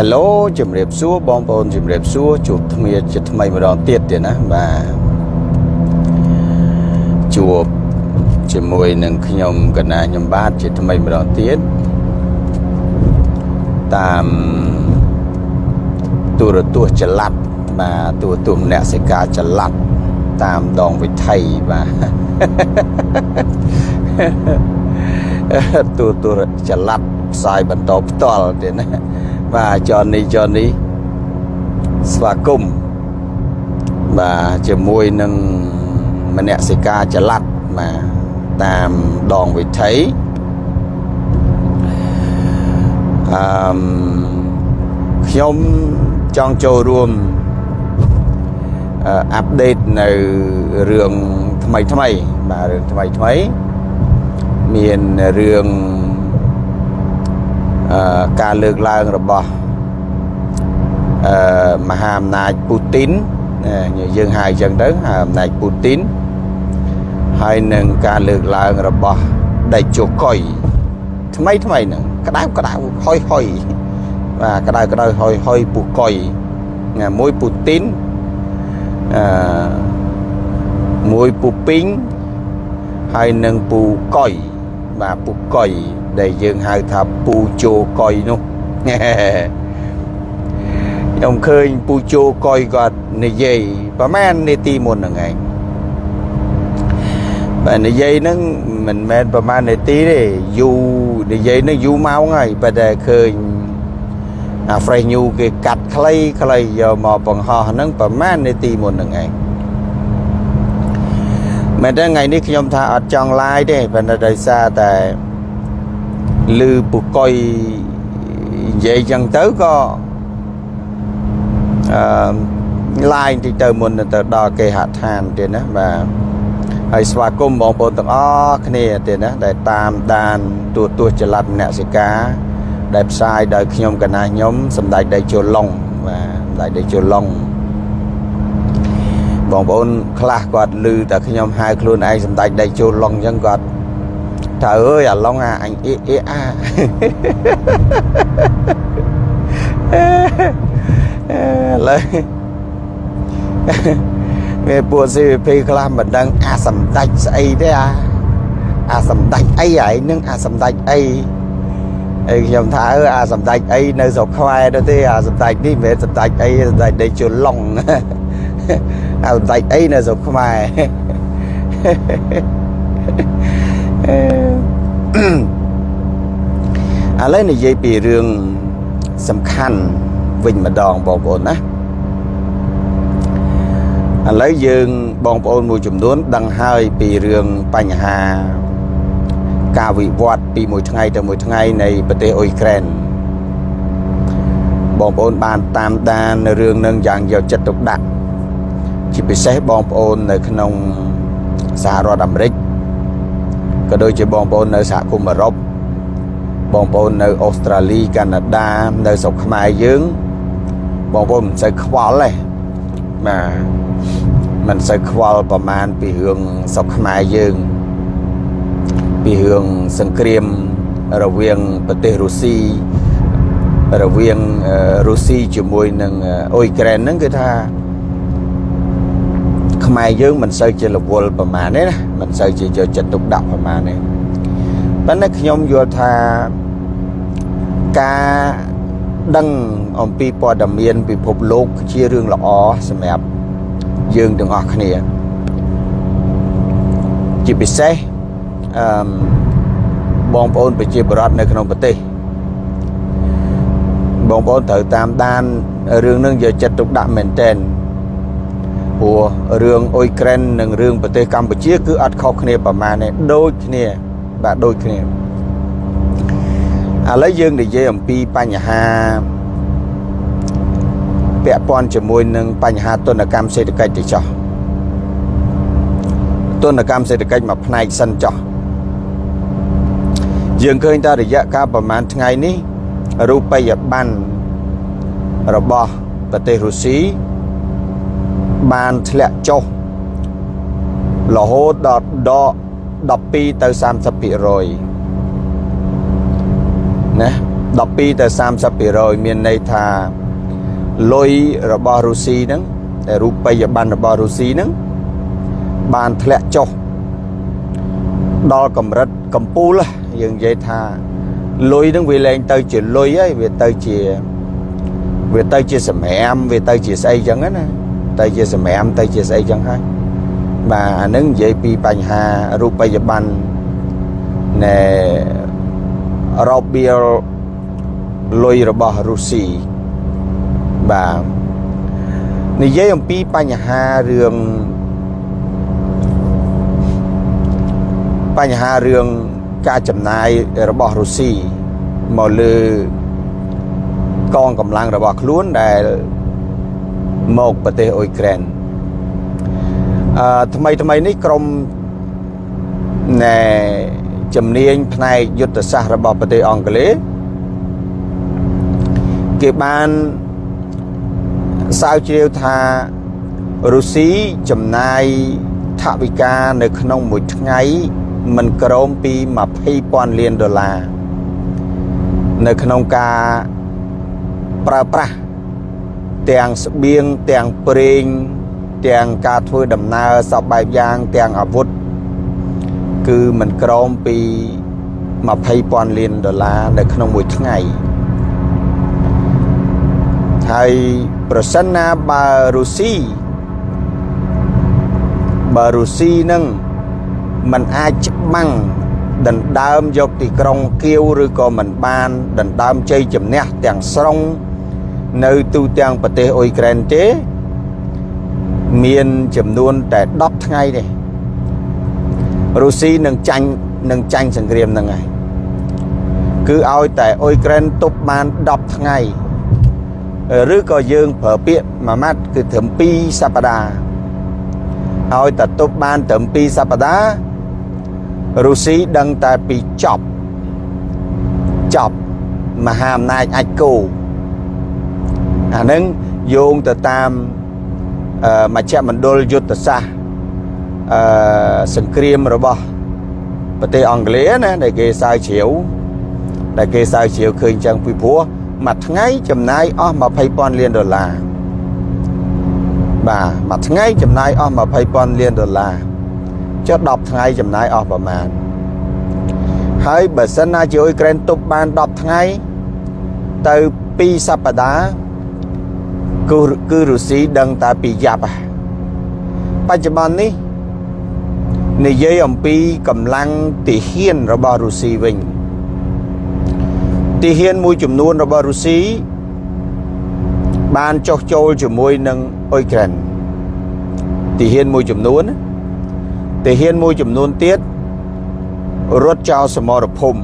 Hello ជំរាបសួរបងប្អូនជំរាបសួរជួបគ្នាជាថ្មីម្ដងទៀតទៀតណាបាទជួបជាមួយនឹងខ្ញុំកណាខ្ញុំបាទជាថ្មីម្ដងទៀតតាមទូរទស្សន៍ចល័តបាទទូរទស្សន៍អ្នកសិកាចល័តតាមដងវិថីបាទទូរទស្សន៍ចល័តផ្សាយបន្តផ្ទាល់ទៀតណា បាទចននេះចននេះស្វាគមន៍បាទជាមួយនឹងមនសិការចល័តបាទតាមដងវិថីអឺមខ្ញុំចង់ចូលរួមអាប់ដេតនៅរឿងថ្មីថ្មីបាទរឿងថ្មីថ្មីមានរឿងអឺ ការលើកឡើងរបស់អឺមហាអំណាចពូទីនយើងហៅអញ្ចឹងទៅមហាអំណាចពូទីនហើយនឹងការលើកឡើងរបស់ដេជោកុយថ្មីថ្មីហ្នឹងក្តៅក្តៅហុយហុយបាទក្តៅក្តៅហុយហុយពូកុយមួយពូទីនអឺមួយពូពីងហើយនឹងពូកុយបាទពូកុយ ដែលយើងហៅថាពូជោកុយនោះខ្ញុំឃើញពូជោកុយគាត់និយាយប្រហែលនាទីមុនហ្នឹងឯងបាទនិយាយហ្នឹងមិនមែនប្រហែលនាទីទេយូរនិយាយហ្នឹងយូរម៉ោងហើយប៉ុន្តែឃើញអា fresh new គេកាត់ខ្លីខ្លីយកមកបង្ហោះហ្នឹងប្រហែលនាទីមុនហ្នឹងឯងមែនទេថ្ងៃនេះខ្ញុំថាអត់ចង់ live ទេប៉ុន្តែដោយសារតែ ឮពុកុយនិយាយចឹងទៅក៏អឺឡាយតិចទៅមុនទៅដល់គេហដ្ឋានទៀតណាបាទហើយស្វាគមន៍បងប្អូនទាំងអស់គ្នាទៀតណាដែលតាមដានទូទស្សន៍ចល័តមនសិការដែលផ្សាយដោយខ្ញុំកណាខ្ញុំសម្ដេចដេជោឡុងបាទសម្ដេចដេជោឡុងបងប្អូនខ្លះគាត់ឮតែខ្ញុំហៅខ្លួនឯងសម្ដេចដេជោឡុងអញ្ចឹងគាត់ តើអើយអាឡុងអាអញអ៊ីអ៊ីអាឡើយវាពួក CVP ខ្លះមិនដឹងអាសម្ដេចស្អីទេអាអាសម្ដេចអីហើយនឹងអាសម្ដេចអីហើយខ្ញុំថាអើអាសម្ដេចអីនៅស្រុកខ្មែរទៅទេអាសម្ដេចនេះមិនមែនសម្ដេចអីសម្ដេចដេជុឡុងអាសម្ដេចអីនៅស្រុកខ្មែរ ឥឡូវនិយាយពីរឿងសំខាន់វិញម្ដងបងប្អូនណាឥឡូវយើងបងប្អូនមួយចំនួន ដឹងហើយពីរឿងបញ្ហាការវិវត្តពីមួយថ្ងៃទៅមួយថ្ងៃនៃប្រទេសអ៊ុយក្រែនបងប្អូនបានតាមដានរឿងនឹងយ៉ាងយកចិត្តទុកដាក់ជាពិសេសបងប្អូននៅក្នុងសហរដ្ឋអាមេរិក ក៏ដូចជាបងប្អូននៅសហគមន៍អឺរ៉ុបបងប្អូននៅអូស្ត្រាលីកាណាដានៅស្រុកខ្មែរយើងបងប្អូនមិនសូវខ្វល់ទេបាទមិនសូវខ្វល់ប្រមាណពីរឿងស្រុកខ្មែរយើងពីរឿងសង្គ្រាមរវាងប្រទេសរុស្ស៊ីរវាងរុស្ស៊ីជាមួយនឹងអ៊ុយក្រែនហ្នឹងគឺថា ខ្មែរយើងមិនសូវជារវល់ប្រមាណទេណាមិនសូវជាយកចិត្តទុកដាក់ប្រមាណទេប៉ុន្តែខ្ញុំយល់ថាការដឹងអំពីព័ត៌មានពិភពលោកជារឿងល្អសម្រាប់យើងទាំងអស់គ្នាជាពិសេសអឺបងប្អូនប្រជាពលរដ្ឋនៅក្នុងប្រទេសបងប្អូនត្រូវតាមដានរឿងនឹងយកចិត្តទុកដាក់មែនទែន ព្រោះរឿងអ៊ុយក្រែននិងរឿងប្រទេសកម្ពុជា គឺអត់ខុសគ្នាប្រមាណទេដូចគ្នាបាទដូចគ្នាឥឡូវយើងនិយាយអំពីបញ្ហាពាក់ព័ន្ធជាមួយនឹងបញ្ហាទុនកម្មសេដ្ឋកិច្ចទៅចោះទុនកម្មសេដ្ឋកិច្ចមួយផ្នែកសិនចោះយើងឃើញថារយៈកាលប្រហែលថ្ងៃនេះរូបិយប័ណ្ណរបស់ប្រទេសរុស្ស៊ី បានធ្លាក់ចុះរហូតដល់ដក12ទៅ30%ណា12ទៅ30%មានន័យថាលុយរបស់រុស្ស៊ីហ្នឹងតែរូបិយប័ណ្ណរបស់រុស្ស៊ីហ្នឹងបានធ្លាក់ចុះដល់កម្រិតកម្ពូលយើងនិយាយថាលុយហ្នឹងវាលែងទៅជាលុយហើយវាទៅជាវាទៅជាសម្រាមវាទៅជាស្អីចឹងណា ទៅជាសម្រាមទៅជាស្អីចឹងហើយបាទអានឹងនិយាយពីបញ្ហារូបិយប័ណ្ណណែរបៀលលុយរបស់រុស្ស៊ីបាទនិយាយអំពីបញ្ហារឿងបញ្ហារឿងការចំណាយរបស់រុស្ស៊ីមកលើកងកម្លាំងរបស់ខ្លួនដែល មកប្រទេសអ៊ុយក្រែនអឺថ្មីថ្មីនេះក្រមណែជំនាញផ្នែកយុទ្ធសាស្ត្ររបស់ប្រទេសអង់គ្លេសគេបានសើជ្រាវថារុស្ស៊ីចំណាយថវិកានៅក្នុងមួយថ្ងៃមិនក្រោមពី20,000លានដុល្លារនៅក្នុងការប្រើប្រាស់ ទាំងស្បៀងទាំងប្រេង ទាំងការធ្វើដំណើរសពបែបយ៉ាងទាំងអាវុធគឺមិនក្រោមពី20,000លានដុល្លារនៅក្នុងមួយថ្ងៃហើយប្រសិនណាបើរុស្ស៊ីបើរុស្ស៊ីនឹងมันអាចច្បាំងដណ្ដើមយកទីក្រុងគៀវឬក៏មិនបានដណ្ដើមជ័យជំនះទាំងស្រុង នៅទូទាំងប្រទេសអ៊ុយក្រែនទេ មានចំនួនតែ10ថ្ងៃទេរុស្ស៊ីនឹងចាញ់នឹងចាញ់សង្គ្រាមហ្នឹងហើយគឺឲ្យតែអ៊ុយក្រែនទប់បាន10ថ្ងៃឬក៏យើងប្រើពាក្យមួយម៉ាត់គឺត្រឹម2សប្តាហ៍ឲ្យតែទប់បានត្រឹម2សប្តាហ៍រុស្ស៊ីដឹងតែពីចប់ចប់មហាអំណាចអាចគោ អានឹងយោងទៅតាមមជ្ឈមណ្ឌលយុទ្ធសាស្ត្រអឺសង្គ្រាមរបស់ប្រទេសអង់គ្លេសណាដែលគេសើជ្រាវដែលគេសើជ្រាវឃើញចឹងពីព្រោះមួយថ្ងៃចំណាយអស់20,000លានដុល្លារបាទមួយថ្ងៃចំណាយអស់20,000លានដុល្លារចុះ10ថ្ងៃចំណាយអស់ប្រមាណហើយបើសិនណាជាអ៊ុយក្រែនទប់បាន10ថ្ងៃទៅ2សប្តាហ៍ គឺគឺរុស្ស៊ីដឹងតែពីយ៉ាប់បច្ចុប្បន្ននេះនិយាយអំពីកម្លាំងទាហានរបស់រុស្ស៊ីវិញទាហានមួយចំនួនរបស់រុស្ស៊ីបានចុះចូលជាមួយនឹងអ៊ុយក្រែនទាហានមួយចំនួនទាហានមួយចំនួនទៀតរត់ចោលសមរភូមិ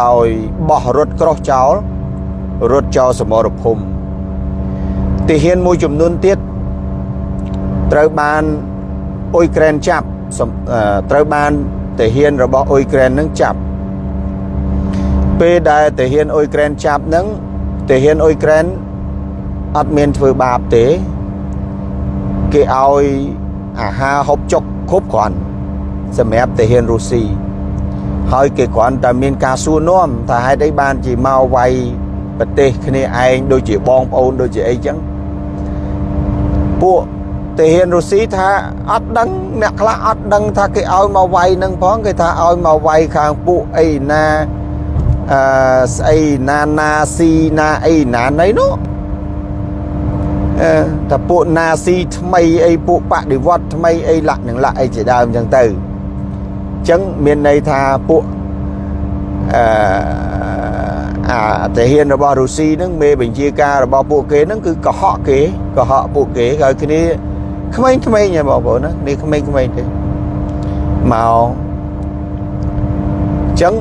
ដោយបោះរត់ក្រោះចោលរត់ចោលសមរភូមិ ទាហានមួយចំនួនទៀតត្រូវបានអ៊ុយក្រែនចាប់ត្រូវបានទាហានរបស់អ៊ុយក្រែននឹងចាប់ពេលដែលទាហានអ៊ុយក្រែនចាប់នឹងទាហានអ៊ុយក្រែនអត់មានធ្វើបាបទេគេឲ្យអាហារហូបចុកគ្រប់គ្រាន់សម្រាប់ទាហានរុស្ស៊ីហើយគេគ្រាន់តែមានការសួរនាំថាហេតុអីបានជាមកវាយប្រទេសគ្នាឯងដូចជាបងប្អូនដូចជាអីចឹង ពួកទាហានរុស្ស៊ីថាអត់ដឹងអ្នកខ្លះអត់ដឹងថាគេឲ្យមកវាយនឹងផងគេថាឲ្យមកវាយខាងពួកអីណាអឺស្អីណាណាស៊ីណាអីណាណីនោះអឺតែពួកណាស៊ីថ្មីអីពួកបដិវត្តថ្មីអីលាក់នឹងលាក់អីជាដើមអញ្ចឹងទៅអញ្ចឹងមានន័យថាពួកអឺ អាទាហានរបស់រុស្ស៊ីហ្នឹងមេបញ្ជាការរបស់ពួកគេហ្នឹងគឺកុហកគេកុហកពួកគេហើយគ្នាក្មេងៗហ្នឹងបងប្អូនណានេះក្មេងៗទេមកអញ្ចឹង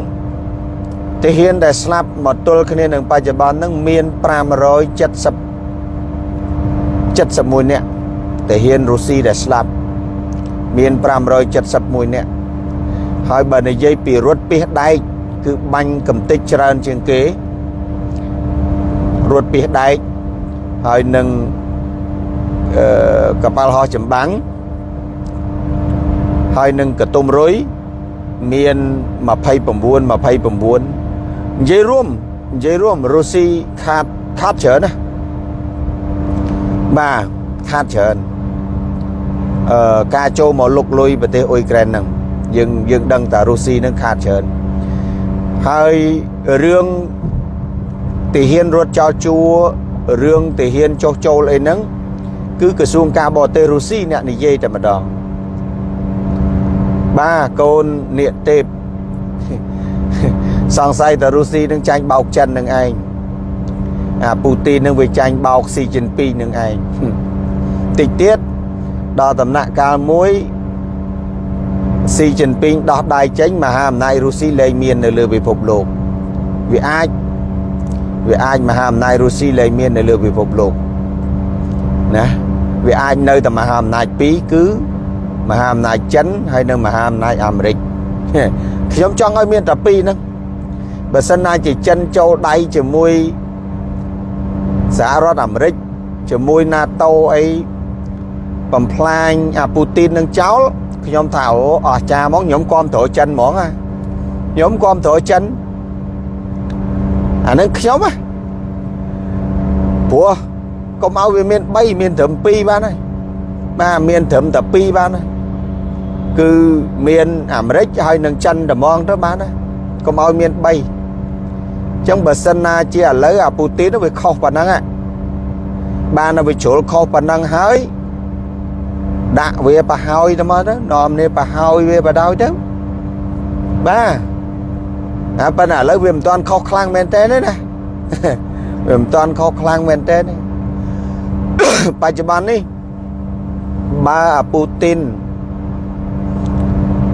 ទាហានដែលស្លាប់មកទល់គ្នានឹងបច្ចុប្បន្នហ្នឹងមាន570 71នាក់ទាហានរុស្ស៊ីដែលស្លាប់មាន571នាក់ហើយបើនិយាយពីរថពាសដែក គឺបាញ់កំទេចច្រើនជាងគេរត់ពីដែកហើយនឹងអឺកប៉ាល់ហោះចម្បាំងហើយនឹងកតុំរុយមាន29 29និយាយរួមនិយាយរួមរុស្ស៊ីខាតខាតច្រើនណាបាទខាតច្រើនអឺការចូលមកលុកលុយប្រទេសអ៊ុយក្រែនហ្នឹងយើងយើងដឹងថារុស្ស៊ីហ្នឹងខាតច្រើន ហើយរឿងទាហានរត់ចោលជួរឿងទាហានចុះចូលអីហ្នឹងគឺក្រសួងការបរទេសរុស្ស៊ីអ្នកនិយាយតែម្ដងបាទកូននាគទេពសង្ស័យតែរុស្ស៊ីនឹងចាញ់បោកចិននឹងឯងអាពូទីននឹងវាចាញ់បោកស៊ីជីនពីងនឹងឯងតិចទៀតដល់ដំណាក់កាលមួយ ស៊ីជីនពីងដោះដៃចេញមហាអំណាចរុស្ស៊ីលែងមាននៅលើពិភពលោកវាអាចវាអាចមហាអំណាចរុស្ស៊ីលែងមាននៅលើពិភពលោកណាវាអាចនៅតែមហាអំណាចពីរគឺមហាអំណាចចិនហើយនៅមហាអំណាចអាមេរិកខ្ញុំចង់ឲ្យមានតែពីរហ្នឹងបើសិនណាជាចិនចូលដៃជាមួយសហរដ្ឋអាមេរិកជាមួយ NATO អីបំផ្លាញអាពូទីននឹងចោល ខ្ញុំថាអូអស្ចារ្យហ្មងខ្ញុំគាំទ្រចិនហ្មងណាខ្ញុំគាំទ្រចិនអានឹងខ្ញុំណាព្រោះកុំឲ្យវាមាន3មានត្រឹម2បានហើយបាទមានត្រឹមតែ2បានហើយគឺមានអាមេរិកហើយនឹងចិនតែហ្មងទៅបានហើយកុំឲ្យមាន3អញ្ចឹងបើសិនណាជាឥឡូវអាពូទីនវាខុសប៉ុណ្ណឹងបានវាជ្រុលខុសប៉ុណ្ណឹងហើយ ដាក់វាប្រហើយទៅមកទៅនាំនេះប្រហើយវាបដោយទៅបាទតែប៉ុន្តែឥឡូវវាមិនទាន់ខុសខ្លាំងមែនតើណាវាមិនទាន់ខុសខ្លាំងមែនតើបច្ចុប្បន្ននេះបើអាពូទីន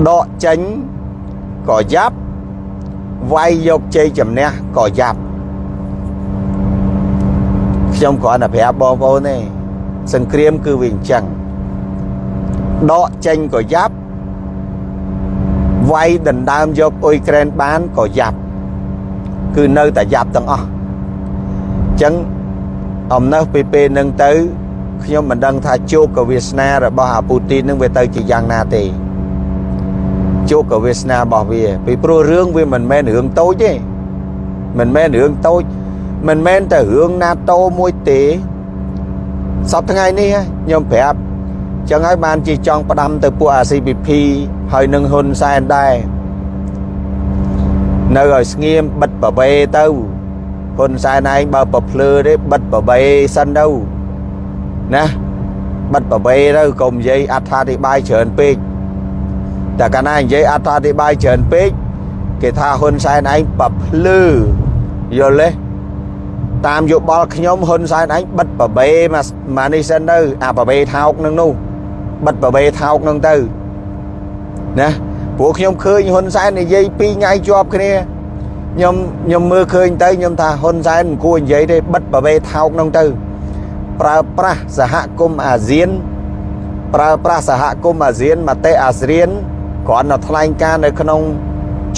ដកចេញក៏យ៉ាប់វាយយកជ័យជំនះក៏យ៉ាប់ខ្ញុំគ្រាន់តែប្រាប់បងប្អូនទេសង្គ្រាមគឺវាអញ្ចឹង ដកចេញក៏យ៉ាប់វាយដណ្ដើមយកអ៊ុយក្រែនបានក៏យ៉ាប់គឺនៅតែយ៉ាប់ទាំងអស់អញ្ចឹងអំណើពីពេលនឹងទៅខ្ញុំមិនដឹងថាជោគកវាសនារបស់អាពូទីននឹងវាទៅជាយ៉ាងណាទេជោគកវាសនារបស់វាពីព្រោះរឿងវាមិនមែនរឿងតូចទេមិនមែនរឿងតូចមិនមែនតែរឿង NATO មួយទេសប្តាហ៍ថ្ងៃនេះខ្ញុំប្រាប់ ចឹងហើយបានជាចង់ផ្ដាំទៅពួក ACPP ហើយនឹងហ៊ុនសែនដែរនៅឲ្យស្ងៀមបិទប្រវេទៅហ៊ុនសែនឯងបើប្រភ្លឺទេបិទប្រវេសិនទៅណាបិទប្រវេទៅកុំនិយាយអត្ថាធិប្បាយច្រើនពេកតែកាលណានិយាយអត្ថាធិប្បាយច្រើនពេកគេថាហ៊ុនសែនឯងប្រភ្លឺយល់ទេតាមយោបល់ខ្ញុំហ៊ុនសែនឯងបិទប្រវេមកមកនេះសិនទៅអាប្រវេថោកនឹងនោះ បិទប្រវេថោកនឹងទៅណាព្រោះខ្ញុំឃើញហ៊ុនសែននិយាយពីរថ្ងៃជាប់គ្នាខ្ញុំខ្ញុំមើលឃើញទៅខ្ញុំថាហ៊ុនសែនមិនគួរនិយាយទេបិទប្រវេថោកនឹងទៅ ប្រើប្រាស់សហគមន៍អាស៊ាន ប្រើប្រាស់សហគមន៍អាស៊ានមតិអាស៊ានគ្រាន់តែថ្លែងការនៅក្នុង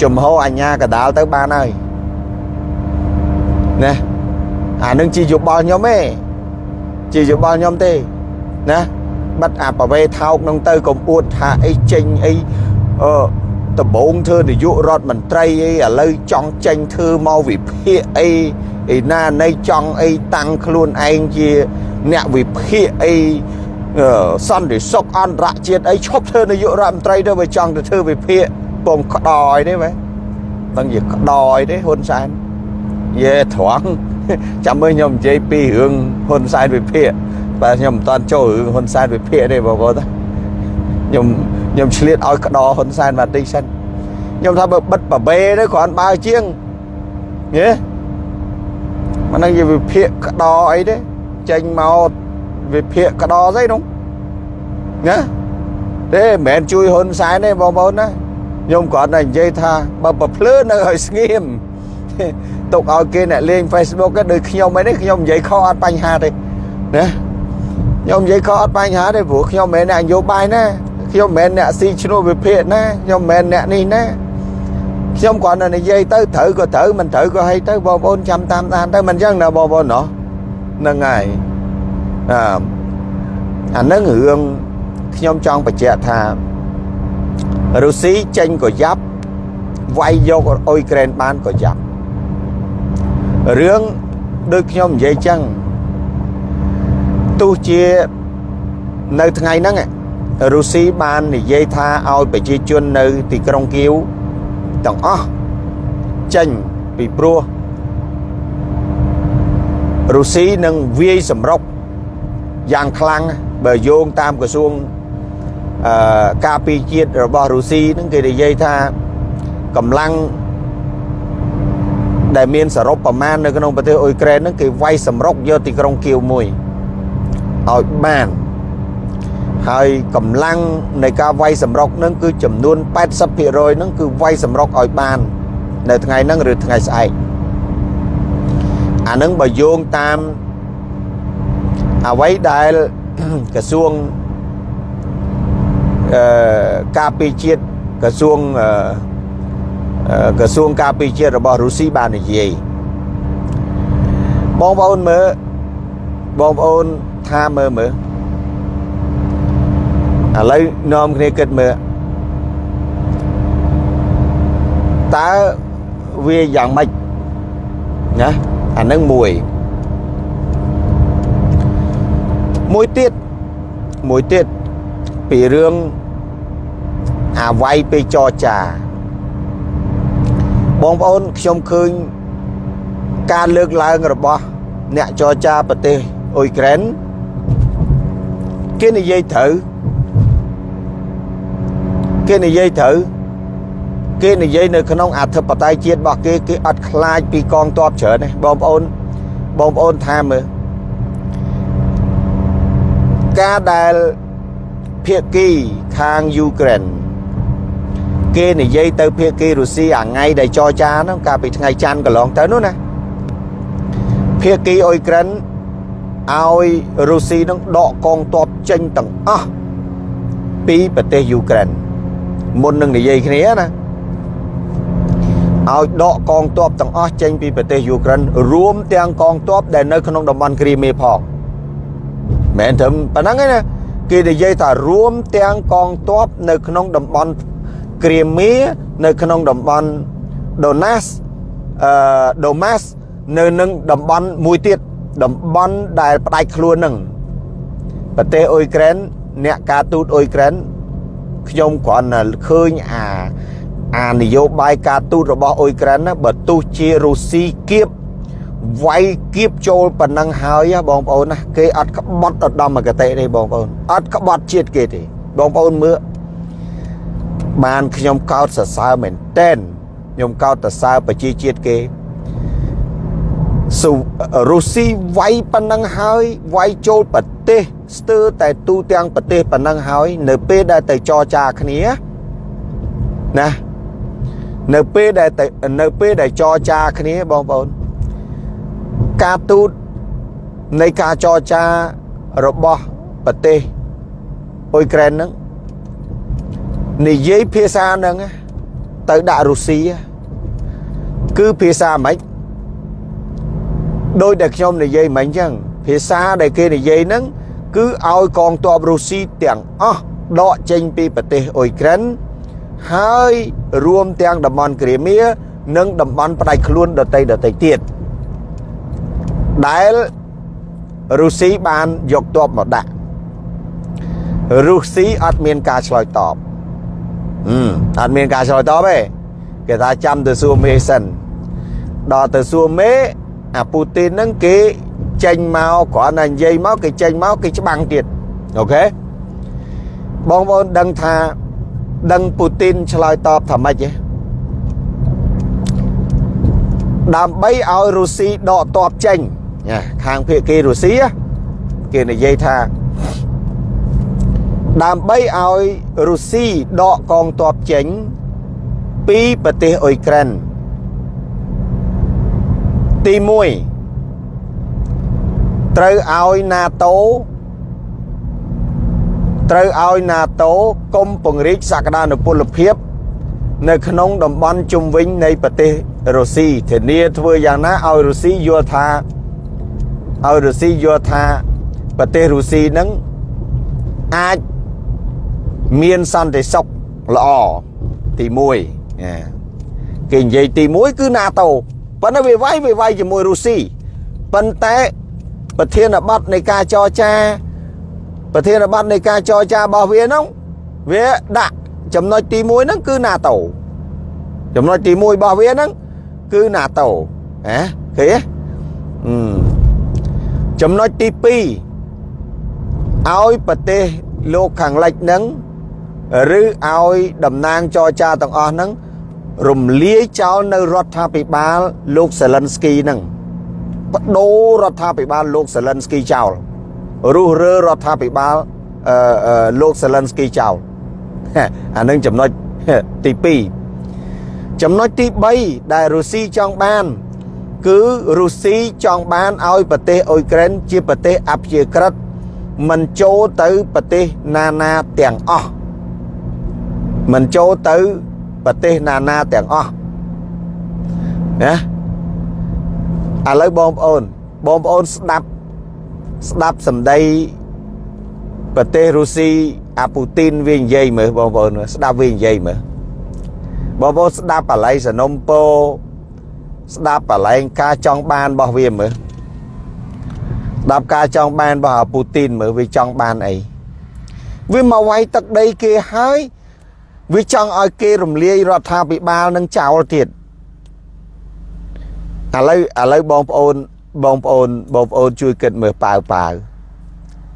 ជំហរអញ្ញាកដាលទៅបានហើយណាអានឹងជាយោបល់ខ្ញុំទេជាយោបល់ខ្ញុំទេណា បិទអាប្រវេថោកនឹងទៅកុំអួតថាអីចេញអីអឺដំបងធ្វើនាយករដ្ឋមន្ត្រីអីឥឡូវចង់ចេញធ្វើមកវិភាគអីឯណានៃចង់អីតាំងខ្លួនឯងជាអ្នកវិភាគអីសន្តិសុខអន្តរជាតិអីឈប់ធ្វើនាយករដ្ឋមន្ត្រីទៅវាចង់ទៅធ្វើវិភាគពងក្តោយទេបែដឹងជាក្តោយទេហ៊ុនសែនយេត្រង់ចាំមើលខ្ញុំនិយាយពីរឿងហ៊ុនសែនវិភាគ បាទខ្ញុំមិនតាន់ចូលរឿងហ៊ុនសែនវិភាគទេបងប្អូនខ្ញុំខ្ញុំឆ្លៀតឲ្យក្តរហ៊ុនសែនបាទតិចសិនខ្ញុំថាបើបិទប្របេទៅគ្រាន់បើជាងយេមិនដឹងជាវិភាគក្តរអីទេចេញមកវិភាគក្តរស្អីនោះណាទេមិនមែនជួយហ៊ុនសែនទេបងប្អូនណាខ្ញុំគ្រាន់តែនិយាយថាបើប្រភ្លឺនៅឲ្យស្ងៀមទុកឲ្យគេអ្នកលេង Facebook ហ្នឹងដូចខ្ញុំឯនេះខ្ញុំនិយាយខុសអត់បញ្ហាទេណា ខ្ញុំនិយាយខុសអត់បញ្ហាទេព្រោះខ្ញុំមិនមែនអ្នកនយោបាយណាខ្ញុំមិនមែនអ្នកស៊ីឈ្នួលវិភាគណាខ្ញុំមិនមែនអ្នកនេះណាខ្ញុំគ្រាន់តែនិយាយទៅត្រូវក៏ត្រូវមិនត្រូវក៏ឲ្យទៅបងប្អូនចាំតាមដានទៅមិនអញ្ចឹងណាបងប្អូនណោះហ្នឹងហើយអឺអានឹងរឿងខ្ញុំចង់បញ្ជាក់ថារុស្ស៊ីចេញក៏យ៉ាប់វាយយកអ៊ុយក្រែនបានក៏យ៉ាប់រឿងដូចខ្ញុំនិយាយចឹង ទោះជានៅថ្ងៃហ្នឹងរុស្ស៊ីបាននិយាយថាឲ្យប្រជាជននៅ ទីក្រុងគៀវទាំងអស់ចេញពីព្រោះរុស្ស៊ីនឹងវាយសម្រុកយ៉ាងខ្លាំងបើយោងតាមក្រសួងអឺការពីជាតិរបស់រុស្ស៊ីនឹងគេនិយាយថាកម្លាំងដែលមានសរុបប្រមាណនៅក្នុងប្រទេសអ៊ុយក្រែនហ្នឹងគេវាយសម្រុកយកទីក្រុងគៀវមួយ ឲ្យបានហើយកម្លាំងនៃការវាយសម្រុកហ្នឹងគឺចំនួន80%ហ្នឹងគឺវាយសម្រុកឲ្យបាន នៅថ្ងៃហ្នឹងឬថ្ងៃស្អែកអាហ្នឹងបើយោងតាមអ្វីដែលក្រសួងអឺការពីជាតិក្រសួងអឺក្រសួងការពារជាតិរបស់រុស្ស៊ីបាននិយាយបងប្អូនមើលបងប្អូន ថាមើលមើលឥឡូវនាំគ្នាគិតមើលតើវាយ៉ាងម៉េចណាអានឹងមួយមួយទៀតមួយទៀតពីរឿងអាវាយពេលចរចាបងប្អូនខ្ញុំឃើញការលើកឡើងរបស់អ្នកចរចាប្រទេសអ៊ុយក្រែន គេនិយាយត្រូវគេនិយាយត្រូវគេនិយាយនៅក្នុងអធិបតេយ្យជាតិរបស់គេគេអត់ខ្លាចពីកងទ័ពច្រើនទេបងប្អូនបងប្អូនថាមើលការដែលភាគីខាងយូក្រែនគេនិយាយទៅភាគីរុស្ស៊ីអាថ្ងៃដែលចរចាហ្នឹងកាលពីថ្ងៃច័ន្ទកន្លងទៅនោះណាភាគីអ៊ុយក្រែន ឲ្យរុស្ស៊ីនឹងដកកងទ័ពចេញទាំងអស់ពីប្រទេសយូក្រែនមុននឹងនិយាយគ្នាណាឲ្យដកកងទ័ពទាំងអស់ចេញពីប្រទេសយូក្រែនរួមទាំងកងទ័ពដែលនៅក្នុងតំបន់គ្រីមៀផងមែនត្រឹមប៉ុណ្ណឹងឯណាគេនិយាយថារួមទាំងកងទ័ពនៅក្នុងតំបន់គ្រីមៀនៅក្នុងតំបន់ដូណាសអឺដូម៉ាសនៅនឹងតំបន់មួយទៀត តំបន់ដែលផ្ដាច់ខ្លួននឹងប្រទេសអ៊ុយក្រែនអ្នកការទូតអ៊ុយក្រែនខ្ញុំគ្រាន់តែឃើញអាអានយោបាយការទូតរបស់អ៊ុយក្រែនណាបើទោះជារុស្ស៊ីគៀបវាយគៀបចូលប៉ុណ្ណឹងហើយបងប្អូនណាគេអត់ក្បត់ឧត្តមគតិទេបងប្អូនអត់ក្បត់ជាតិគេទេបងប្អូនមើលបានខ្ញុំកោតសរសើរមែនតែនខ្ញុំកោតសរសើរប្រជាជាតិគេ ស៊ូរុស្ស៊ីវាយប៉ុណ្ណឹងហើយវាយចូលប្រទេសស្ទើរតែទូទាំងប្រទេសប៉ុណ្ណឹងហើយ នៅពេលដែលទៅចរចាគ្នាណានៅពេលដែលនៅពេលដែលចរចាគ្នាបងប្អូនការទូតនៃការចរចារបស់ប្រទេសអ៊ុយក្រែនហ្នឹងនិយាយភាសាហ្នឹងទៅដាក់រុស្ស៊ីគឺភាសាម៉េច ដោយដែលខ្ញុំនិយាយមិញអញ្ចឹងភាសាដែលគេនិយាយហ្នឹងគឺឲ្យកងទ័ពរុស្ស៊ីទាំងអស់ដកចេញពីប្រទេសអ៊ុយក្រែនហើយរួមទាំងតំបន់គ្រីមៀនិងតំបន់ផ្ដាច់ខ្លួនដតីដតីទៀតដែលរុស្ស៊ីបានយកទ័ពមកដាក់រុស្ស៊ីអត់មានការឆ្លើយតបអត់មានការឆ្លើយតបទេគេថាចាំទៅសួរមេសិនដល់ទៅសួរមេ អាពូទីនហ្នឹងគេចេញមកគ្រាន់តែនិយាយមកគេចេញមកគេច្បាំងទៀតអូខេបងប្អូនដឹងថាដឹងពូទីនឆ្លើយតបថាម៉េចទេដើម្បីឲ្យរុស្ស៊ីដកតបចេញខាងភៀកគេរុស្ស៊ីគេនិយាយថាដើម្បីឲ្យរុស្ស៊ីដកកងទ័ពចេញពីប្រទេសអ៊ុយក្រែន ទី1ត្រូវឲ្យ NATO ត្រូវឲ្យ NATO កុំពង្រីកសក្តានុពលភាព នៅក្នុងតំបន់ជុំវិញនៃប្រទេសរុស្ស៊ីធានាធ្វើយ៉ាងណាឲ្យរុស្ស៊ីយល់ថាឲ្យរុស្ស៊ីយល់ថាប្រទេសរុស្ស៊ីនឹងអាចមានសន្តិសុខល្អទី1គេនិយាយទី1គឺ NATO បប៉ុន្តែវាវាយវាវាយជាមួយរុស្ស៊ីប៉ុន្តែប្រធានបទនៃការចរចាប្រធានបទនៃការចរចារបស់វាហ្នឹងវាដាក់ចំណុចទី1ហ្នឹងគឺ NATO ចំណុចទី1របស់វាហ្នឹងគឺ NATO ហ៎ឃើញទេចំណុចទី2ឲ្យប្រទេសលោកខាងលិចហ្នឹងឬឲ្យតំណាងចរចាទាំងអស់ហ្នឹង រំលាយចោលនៅរដ្ឋាភិបាលលោកសេលិនស្គីហ្នឹងបដូររដ្ឋាភិបាលលោកសេលិនស្គីចោលរុះរើរដ្ឋាភិបាលអឺលោកសេលិនស្គីចោលអានឹងចំណុចទី2ចំណុចទី3ដែលរុស្ស៊ីចង់បាន គឺរុស្ស៊ីចង់បានឲ្យប្រទេសអ៊ុយក្រែនជាប្រទេសអព្យាក្រឹតមិនចូលទៅប្រទេសណានាទាំងអស់មិនចូលទៅ ប្រទេសណានាទាំងអស់ណាឥឡូវបងប្អូនបងប្អូនស្ដាប់ស្ដាប់សម្ដីប្រទេសរុស្ស៊ីអាពូទីនវានិយាយមើលបងប្អូនស្ដាប់វានិយាយមើលបងប្អូនស្ដាប់បល័យសនំពោស្ដាប់បលែងការចង់បានរបស់វាមើលស្ដាប់ការចង់បានរបស់អាពូទីនមើលវាចង់បានអីវាមកវាយទឹកដីគេហើយ វាចង់ឲ្យគេរំលាយរដ្ឋាភិបាលនឹងចោលទៀតឥឡូវឥឡូវបងប្អូនបងប្អូនបងប្អូនជួយគិតមើលប៉ាវប៉ាវ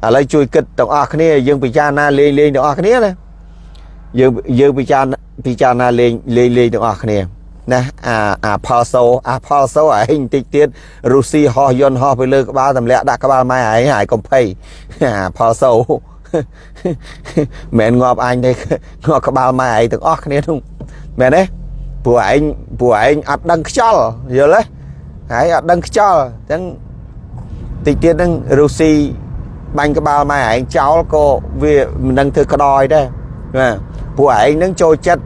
ឥឡូវជួយគិតទាំងអស់គ្នាយើងពិចារណាលេងលេងទាំងអស់គ្នាណាយើងយើងពិចារណាពិចារណាលេងលេងលេងទាំងអស់គ្នាណាអាអាផលសូអាផលសូឯងបន្តិចទៀតរុស្ស៊ីហោះយន្តហោះទៅលើក្បាលទម្លាក់ដាក់ក្បាលម៉ែឯងហើយកុំភ័យអាផលសូ មិនងាប់អញទេងាប់ក្បាលម៉ែឯងទាំងអស់គ្នានោះមែនទេព្រោះឯងព្រោះឯងអត់ដឹងខ្យល់យល់ទេហើយអត់ដឹងខ្យល់អញ្ចឹងតិចទៀតហ្នឹងរុស្ស៊ីបាញ់ក្បាលម៉ែឯងចោលក៏វាមិនដឹងធ្វើក្តោយដែរបាទព្រោះឯងនឹងចូលចិត្ត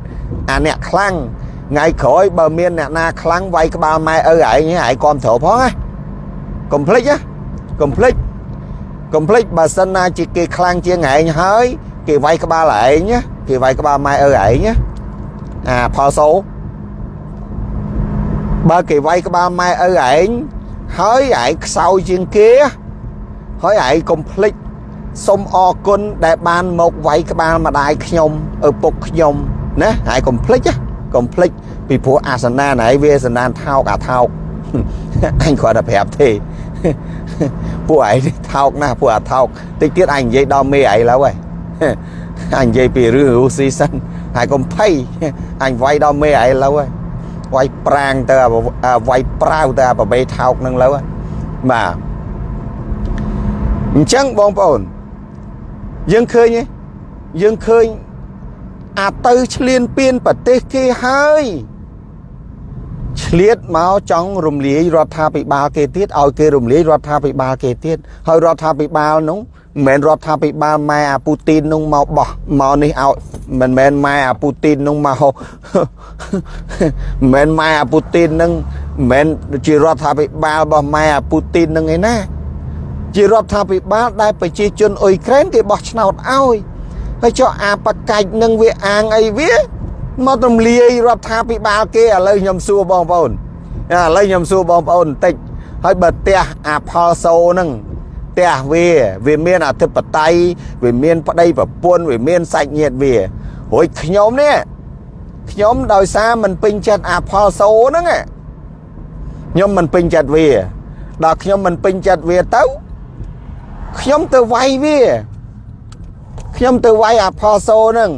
អាអ្នកខ្លាំងថ្ងៃក្រោយបើមានអ្នកណាខ្លាំងវាយក្បាលម៉ែឪឯងឯងគ្រប់ត្រូវផងណាកុំភ្លេចណាកុំភ្លេច កុំភ្លេចបើសិនណាជាគេខ្លាំងជាងឯងហើយ គេវាយក្បាលឯងណាគេវាយក្បាលម៉ែឪឯងណាអាផលសូបើគេវាយក្បាលម៉ែឪឯងហើយឯងខ្សោយជាងគេហើយឯងកុំភ្លេចសូមអរគុណដែលបានមកវាយក្បាលម្ដាយខ្ញុំឪពុកខ្ញុំណាហើយកុំភ្លេចណាកុំភ្លេចពីព្រោះអាសនាណឯងវាសនានថោកអាថោកអញគ្រាន់តែប្រាប់ទេ ពួកឯងថោកណាស់ពួកអាថោកតិចទៀតអញនិយាយដល់មេឯងឡើយអញនិយាយពីរឿងរុស្ស៊ីសិនហើយកុំភ័យអញវាយដល់មេឯងឡើយវាយប្រាងទៅវាយប្រាវទៅអាប្របេថោកនឹងលើបាទអញ្ចឹងបងប្អូនយើងឃើញទេយើងឃើញអាទៅឆ្លៀនពៀនប្រទេសគេហើយ ឆ្លៀតមកចង់រំលាយរដ្ឋាភិបាលគេទៀតឲ្យគេរំលាយរដ្ឋាភិបាលគេទៀតហើយរដ្ឋាភិបាលនោះមិនមែនរដ្ឋាភិបាលម៉ែអាពូទីននោះមកបោះមកនេះឲ្យមិនមែនម៉ែអាពូទីននោះមកមិនមែនម៉ែអាពូទីននឹងមិនមែនជារដ្ឋាភិបាលរបស់ម៉ែអាពូទីននឹងឯណាជារដ្ឋាភិបាលដែលប្រជាជនអ៊ុយក្រែនគេបោះឆ្នោតឲ្យហើយចុះអាបកាច់នឹងវាអាងអីវា មករំលាយរដ្ឋាភិបាលគេឥឡូវខ្ញុំសួរបងប្អូនឥឡូវខ្ញុំសួរបងប្អូនបន្តិចហើយបើផ្ទះអាផលសូហ្នឹងផ្ទះវាវាមានអធិបតេយ្យវាមានប្តីប្រពន្ធវាមានសាច់ញាតិវារួចខ្ញុំនេះខ្ញុំដោយសារមិនពេញចិត្តអាផលសូហ្នឹងខ្ញុំមិនពេញចិត្តវាដល់ខ្ញុំមិនពេញចិត្តវាទៅខ្ញុំទៅវាយវាខ្ញុំទៅវាយអាផលសូហ្នឹង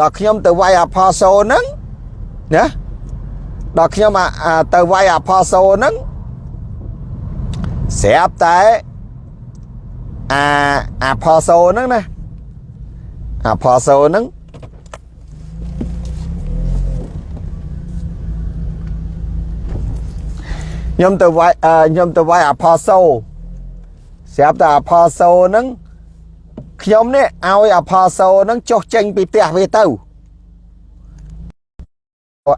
ដល់ខ្ញុំទៅវាយអាផលសូហ្នឹងណាដល់ខ្ញុំទៅវាយអាផលសូហ្នឹងស្រាប់តែអាអាផលសូហ្នឹងណាអាផលសូហ្នឹងខ្ញុំទៅវាយខ្ញុំទៅវាយអាផលសូស្រាប់តែអាផលសូហ្នឹង ខ្ញុំនេះឲ្យអាផាសូនឹងចុះចេញពីផ្ទះវាទៅ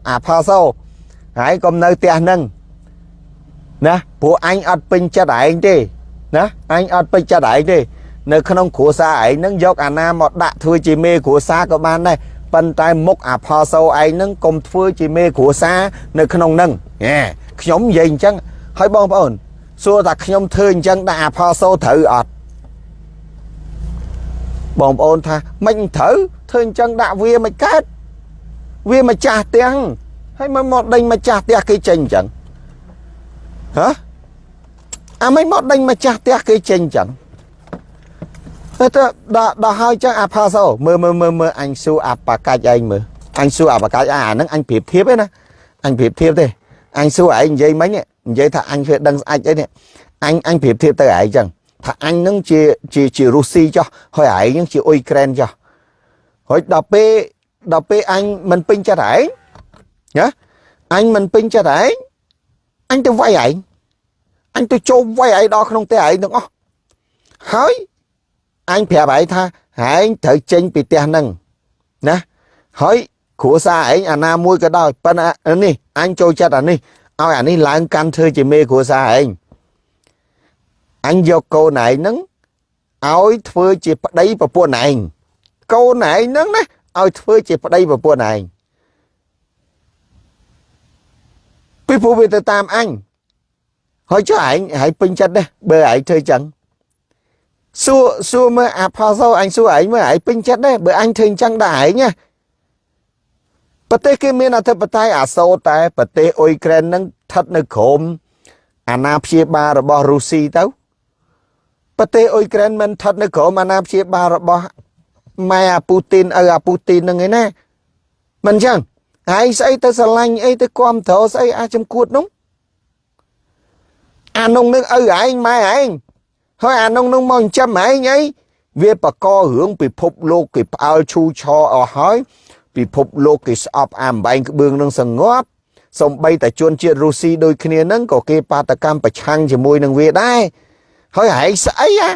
អាផាសូហើយកុំនៅផ្ទះនឹងណាព្រោះអញអត់ពេញចិត្តឯងទេណាអញអត់ពេញចិត្តឯងទេ នៅក្នុងគ្រួសារឯងនឹងយកអាណាមកដាក់ធ្វើជាមេគ្រួសារក៏បានដែរប៉ុន្តែមុខអាផាសូឯងនឹងកុំធ្វើជាមេគ្រួសារនៅក្នុងនឹងហេខ្ញុំនិយាយអញ្ចឹងហើយបងប្អូនសួរថាខ្ញុំធ្វើអញ្ចឹងដាក់អាផោសូត្រូវអត់ បងប្អូនថាមិនត្រូវធ្វើអញ្ចឹងដាក់វាមិនកើតវាម្ចាស់ផ្ទះហើយមកមកដេញម្ចាស់ផ្ទះគេចេញអញ្ចឹងហ៎អាមិនមកដេញម្ចាស់ផ្ទះគេចេញអញ្ចឹងទៅដល់ដល់ហើយចឹងអាផាសោមើលមើលមើលមើលអញសួរអាបកាច់ឯងមើលអញសួរអាបកាច់អាហ្នឹងអញប្រៀបធៀបទេណាអញប្រៀបធៀបទេអញសួរឯងនិយាយមិញនិយាយថាអញធ្វើដឹងស្អិចអីនេះអញអញប្រៀបធៀបទៅឯងចឹង ថាអញនឹងជាជាជារុស្ស៊ីចុះហើយឯងនឹងជាអ៊ុយក្រែនចុះហើយដល់ពេលដល់ពេលអញមិនពេញចិត្តឯងណាអញមិនពេញចិត្តឯងអញទៅវាយឯងអញទៅចូលវាយឯងដល់ក្នុងផ្ទះឯងទាំងអស់ហើយអញប្រាប់ឯងថាឯងត្រូវចេញពីផ្ទះហ្នឹងណាហើយគ្រួសារឯងអាណាមួយក៏ដោយប៉ុន្តែនេះអញចូលចិត្តអានេះឲ្យអានេះឡើងកាន់ធ្វើជាមេគ្រួសារឯង អញយកកូនឯងហ្នឹងឲ្យធ្វើជាប្តីប្រពន្ធឯងកូនឯងហ្នឹងណាឲ្យធ្វើជាប្តីប្រពន្ធឯងពីព្រោះវាទៅតាមអញហើយចុះឯងហើយពេញចិត្តដែរបើឯងធ្វើចឹងសួរសួរមើលអាផោសោអញសួរឯងមើលឯងពេញចិត្តដែរបើអញធ្វើចឹងដែរឯងណាប្រទេសគេមានអធិបតេយ្យអាសូរតែប្រទេសអ៊ុយក្រែននឹងស្ថិតនៅក្រោមអាណាព្យាបាលរបស់រុស្ស៊ីទៅ ប្រទេសអ៊ុយក្រែនមិនស្ថិតនៅក្រោមអាណាព្យាបាលរបស់ម៉ែអាពូទីនឪអាពូទីននឹងឯណាមិនចឹងហើយស្អីទៅស្រឡាញ់អីទៅគ្រប់ត្រស្អីអាចំគួតនោះអានោះនឹងឪឯងម៉ែឯងហើយអានោះនឹងមកចិញ្ចឹមឯងអីវាបកករឿងពិភពលោកគេផ្អើលឈូឆរអស់ហើយពិភពលោកគេស្អប់អាំបែងក្បឿងនឹងសងប់សំបីតែជនជាតិរុស្ស៊ីដូចគ្នានឹងក៏គេបាតកម្មប្រឆាំងជាមួយនឹងវាដែរ ហើយហែងស្អីហ่ะ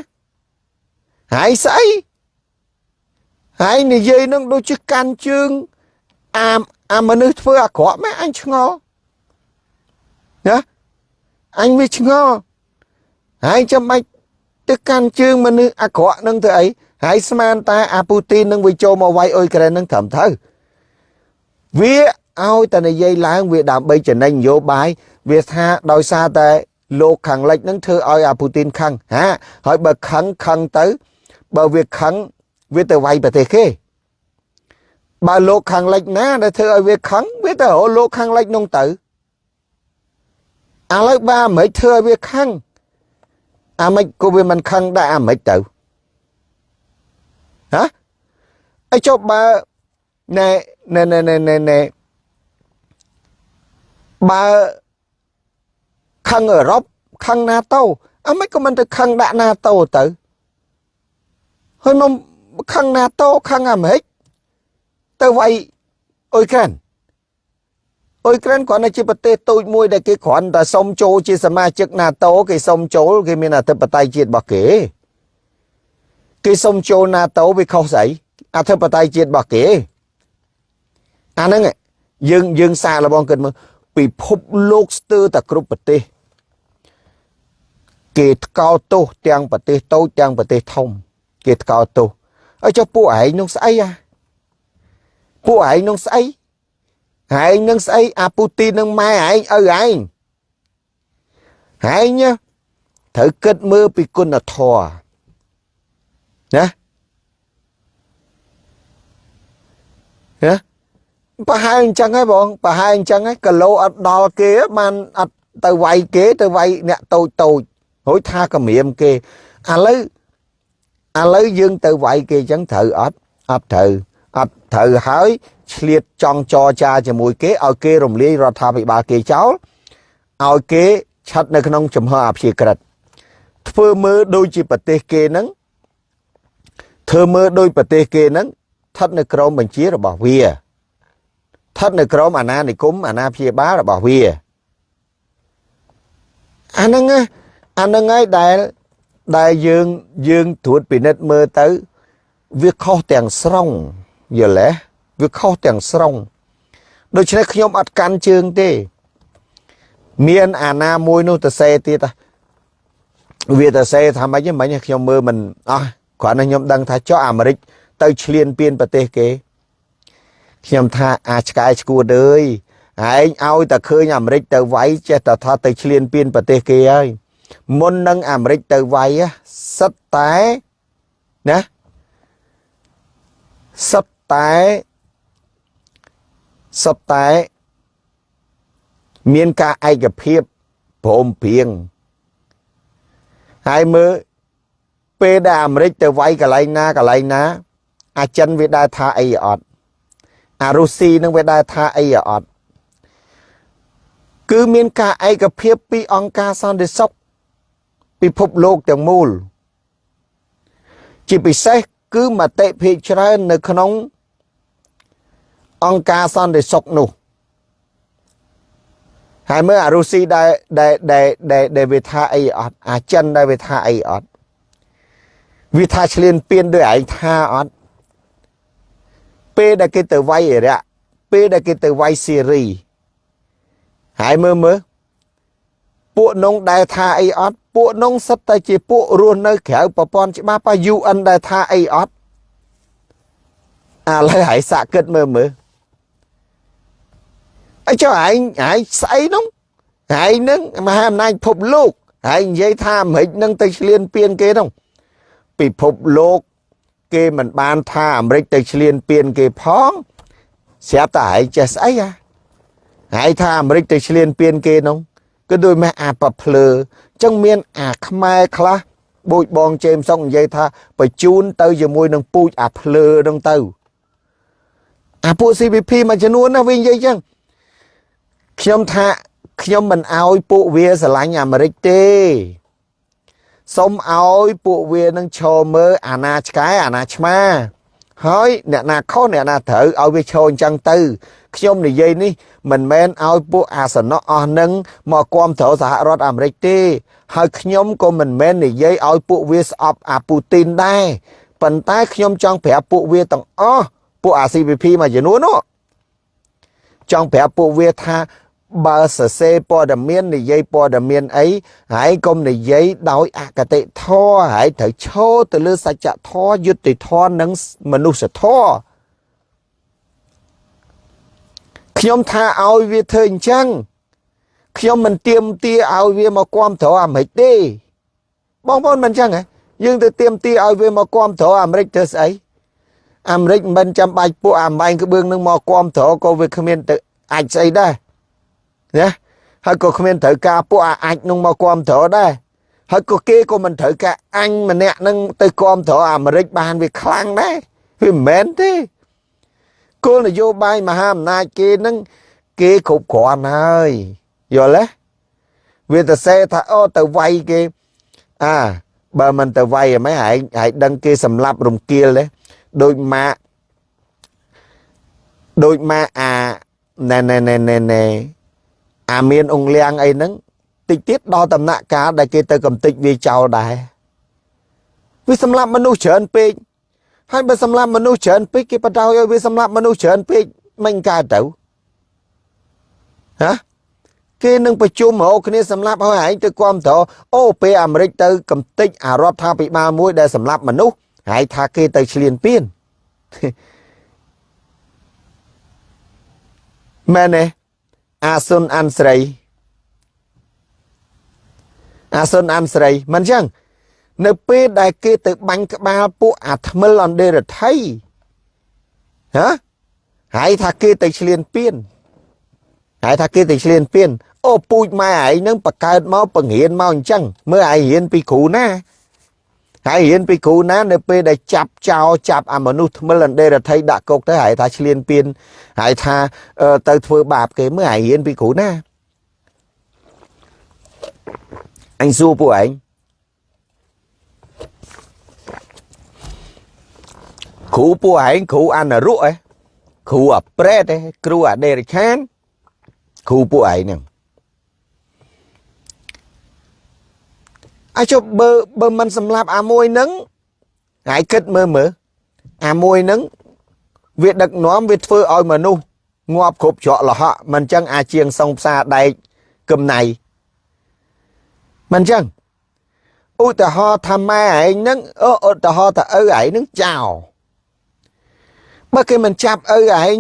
ហែងស្អីហើយនិយាយនឹងដូចជាកាន់ជើងអាអាមនុស្សធ្វើអាក្រក់ម៉ែអញឆ្ងល់ណាអញវាឆ្ងល់ហើយចាំបាច់ទៅកាន់ជើងមនុស្សអាក្រក់នឹងទៅអីហើយស្មានតែអាពូទីននឹងវាចូលមកវាយអ៊ុយក្រែននឹងត្រឹមត្រូវវាឲ្យតែនិយាយឡើងវាដើម្បីចំណេញនយោបាយវាថាដោយសារតែ លោកខាងលិចនឹងធ្វើឲ្យអាពូទីនខឹងហាហើយបើខឹងខឹងទៅ បើវាខឹងវាទៅវាយប្រទេសគេបើលោកខាងលិចណាដែលធ្វើឲ្យវាខឹងវាទៅរកលោកខាងលិចនោះទៅឥឡូវបើអាមេរិកធ្វើឲ្យវាខឹងអាមេរិកក៏វាមិនខឹងដែរអាមេរិកទៅហ៎អីចុះបើណែណែណែណែណែណែបើ ខឹងអឺរ៉ុបខឹងណាតូអាមេរិកក៏មិនទៅខឹងដាក់ណាតូទៅហើយមកខឹងណាតូខឹងអាមេរិកទៅវាយអ៊ុយក្រែនអ៊ុយក្រែនគ្រាន់តែជាប្រទេសតូចមួយដែលគេគ្រាន់តែសុំចូលជាសមាជិក NATO គេសុំចូលគេមានអធិបតេយ្យជាតិរបស់គេគេសុំចូល NATO វាខុសស្អីអធិបតេយ្យជាតិរបស់គេអាហ្នឹងយើងយើងសាកល្បងគិតមើលពិភពលោកស្ទើរតែគ្រប់ប្រទេស គេថ្កោលទោសទាំងប្រទេសតូចទាំងប្រទេសធំ គេថ្កោលទោសហើយចុះពួកឯងនោះស្អីអាពួកឯងនឹងស្អីឯងនឹងស្អីអាពូទីននឹងម៉ែឯងឪឯងឯងត្រូវគិតមើលពីគុណធម៌ណាណាប្រហែលអញ្ចឹងហ៎បងប្រហែលអញ្ចឹងហ៎គីឡូអត់ដល់គេបានអត់ទៅវាយគេទៅវាយអ្នកតូចតូច រួចថាកម្រាមគេឥឡូវឥឡូវយើងទៅវាយគេអញ្ចឹងត្រូវអត់អត់ត្រូវអត់ត្រូវហើយឆ្លៀតចង់ចរចាជាមួយគេឲ្យគេរំលាយរដ្ឋាភិបាលគេចោលឲ្យគេឆាត់នៅក្នុងចំហអព្យាក្រឹតធ្វើមើលដូចជាប្រទេសគេហ្នឹងធ្វើមើលដូចប្រទេសគេហ្នឹងស្ថិតនៅក្រោមបញ្ជារបស់វាស្ថិតនៅក្រោមអាណានិគមអាណាព្យាបាលរបស់វាអាហ្នឹង អាហ្នឹងហើយដែលដែលយើងយើងត្រួតពិនិត្យមើលទៅ វាខុសទាំងស្រុងយល់ទេវាខុសទាំងស្រុងដូច្នេះខ្ញុំអត់កាន់ជើងទេ មានអាណាមួយនោះទៅសេទៀតវាទៅសេថាម៉េចមិញខ្ញុំមើលមិនអស់គ្រាន់តែខ្ញុំដឹងថាចុះអាមេរិកទៅឈ្លានពានប្រទេសគេខ្ញុំថាអាឆ្កែឈួតអើយឯងឲ្យតែឃើញអាមេរិកទៅវាយចេះតែថាទៅឈ្លានពានប្រទេសគេហើយ មុននឹងអាមេរិកទៅវាយសិតតែណាសិតតែសិតតែមានការឯកភាពព្រមព្រៀងហើយមើលពេលដែលអាមេរិកទៅវាយកន្លែងណាកន្លែងណា អាចិនវាដែរថាអីអត់អារុស្ស៊ីនឹងវាដែរថាអីអត់គឺមានការឯកភាពពីអង្គការសន្តិសុខ ពិភពលោកទាំងមូល ជាពិសេសគឺមតិភាគច្រើននៅក្នុង អង្គការសន្តិសុខនោះហើយមើលអារុស្ស៊ីដែលដែលដែលដែលវាថាអីអត់អាចិនដែលវាថាអីអត់វាថាឆ្លៀនពៀនដោយឯងថាអត់ពេលដែលគេទៅវាយអ៊ីរ៉ាក់ពេលដែលគេទៅវាយស៊ីរីហើយមើលមើលពួកនងដែលថាអីអត់ ពួកនងសិតតែជាពួករស់នៅក្រៅប្រព័ន្ធច្បាប់ប៉ UN ដែលថាអីអត់ឥឡូវហើយសាក់គិតមើលមើលអីចុះឯងឯងស្អីនោះឯងនឹងមហាអំណាចពិភពលោកឯងនិយាយថាអាមេរិកនឹងទៅឆ្លៀនពៀនគេនោះពិភពលោកគេមិនបានថាអាមេរិកទៅឆ្លៀនពៀនគេផងស្រាប់តែឯងចេះស្អីហ่ะហើយថាអាមេរិកទៅឆ្លៀនពៀនគេនោះគឺដូចម៉េះអាប៉ភ្លើអញ្ចឹងមានអាខ្មែរខ្លះបូចបងជេមសុកនិយាយថាបញ្ជូនទៅជាមួយនឹងពូជអាភ្លើនឹងទៅអាពួក CVP មួយចំនួនណាវិញនិយាយអញ្ចឹងខ្ញុំថាខ្ញុំមិនអោយពួកវាស្រឡាញ់អាមេរិកទេសូមឲ្យពួកវានឹងឈរមើលអាណាឆ្កែអាណាឆ្មា ហើយអ្នកណាខុសអ្នកណាត្រូវឲ្យវាឈរអញ្ចឹងទៅខ្ញុំនិយាយនេះមិនមែនឲ្យពួកអាសនៈអស់នឹងមកគ្រប់គ្រងសហរដ្ឋអាមេរិកទេ ហើយខ្ញុំក៏មិនមែននិយាយឲ្យពួកវាស្អប់អាពូទីនដែរប៉ុន្តែខ្ញុំចង់ប្រាប់ពួកវាទាំងអស់ពួកអា CVP មួយចំនួននោះចង់ប្រាប់ពួកវាថា បើសរសេរព័ត៌មាននិយាយព័ត៌មានអីហើយកុំនិយាយដោយអកតេធរហើយត្រូវឈរទៅលើសច្ចធម៌យុត្តិធម៌និងមនុស្សធម៌ខ្ញុំថាឲ្យវាធ្វើអញ្ចឹងខ្ញុំមិនទៀមទាឲ្យវាមកគាំទ្រអាមេរិកទេបងប្អូនមិនអញ្ចឹងហ៎យើងទៅទៀមទាឲ្យវាមកគាំទ្រអាមេរិកធ្វើស្អីអាមេរិកមិនចាំបាច់ពួកអាម៉ែងក្បឿងនឹងមកគាំទ្រក៏វាគ្មានទៅអាចស្អីដែរ ណាហើយក៏គ្មានត្រូវការពួកអាចនឹងមកគ្រប់គ្រងដែរហើយក៏គេក៏មិនត្រូវការអញម្នាក់នឹងទៅគ្រប់គ្រងអាមេរិកបានវាខ្លាំងដែរវាមិនមែនទេគោលនយោបាយមហាអំណាចគេនឹងគេគ្រប់គ្រាន់ហើយយល់ទេវាទៅសេថាអូទៅវាយគេអាបើមិនទៅវាយហ្មងឯងឯងដឹងគេសម្លាប់រំគៀលទេដូចម៉ាក់ដូចម៉ាក់អាណែណែណែណែណែ អាមានអង្គលៀងអីហ្នឹងតិចទៀតដល់ដំណាក់កាលដែលគេទៅកំតិចវាចោលដែរវាសម្លាប់មនុស្សច្រើនពេកហើយបើសម្លាប់មនុស្សច្រើនពេកគេបដ ாய் ឲ្យវាសម្លាប់មនុស្សច្រើនពេកមិនកើតទៅហ៎គេនឹងប្រជុំរកគ្នាសម្លាប់ឲ្យឯងទៅគាំទ្រអូពេលអាមេរិកទៅកំតិចអារដ្ឋាភិបាលមួយដែលសម្លាប់មនុស្សហើយថាគេទៅឆ្លៀនពៀនមែនទេ អាសុនអានស្រីអាសុនអានស្រីមិនចឹងនៅពេលដែលគេទៅបាញ់ក្បាលពួកអាថ្មិលអន្តេរដ្ឋីហ៎ហើយថាគេទៅឆ្លៀនពៀនហើយថាគេទៅឆ្លៀនពៀនអូពូជម៉ែឯងនឹងបកើតមកបង្រៀនមកអញ្ចឹងមើលឯងរៀនពីគ្រូណា ហើយរៀនពីគ្រូណានៅពេលដែលចាប់ចោលចាប់អាមនុស្សថ្មិលអន្តេរដ្ឋីដាក់គុកទៅហើយថាឆ្លៀនពៀនហើយថាទៅធ្វើបាបគេមើលហើយរៀនពីគ្រូណាអញសួរពួកឯងគ្រូពួកឯងគ្រូអនរុឯគ្រូអាប្រេតឯគ្រូអាដេរិឆានគ្រូពួកឯងហ្នឹង អាចុះបើបើមិនសម្លាប់អាមួយនឹងហើយគិតមើលមើលអាមួយនឹងវាដឹកនាំវាធ្វើឲ្យមនុស្សងាប់គ្រប់ច្រកលហកមិនចឹងអាជាងសងផ្សារដែកកំណៃមិនចឹងឧទាហរណ៍ថាម៉ែឯងនឹងអូឧទាហរណ៍ថាឪឯងនឹងចោលបើគេមិនចាប់ឪឯង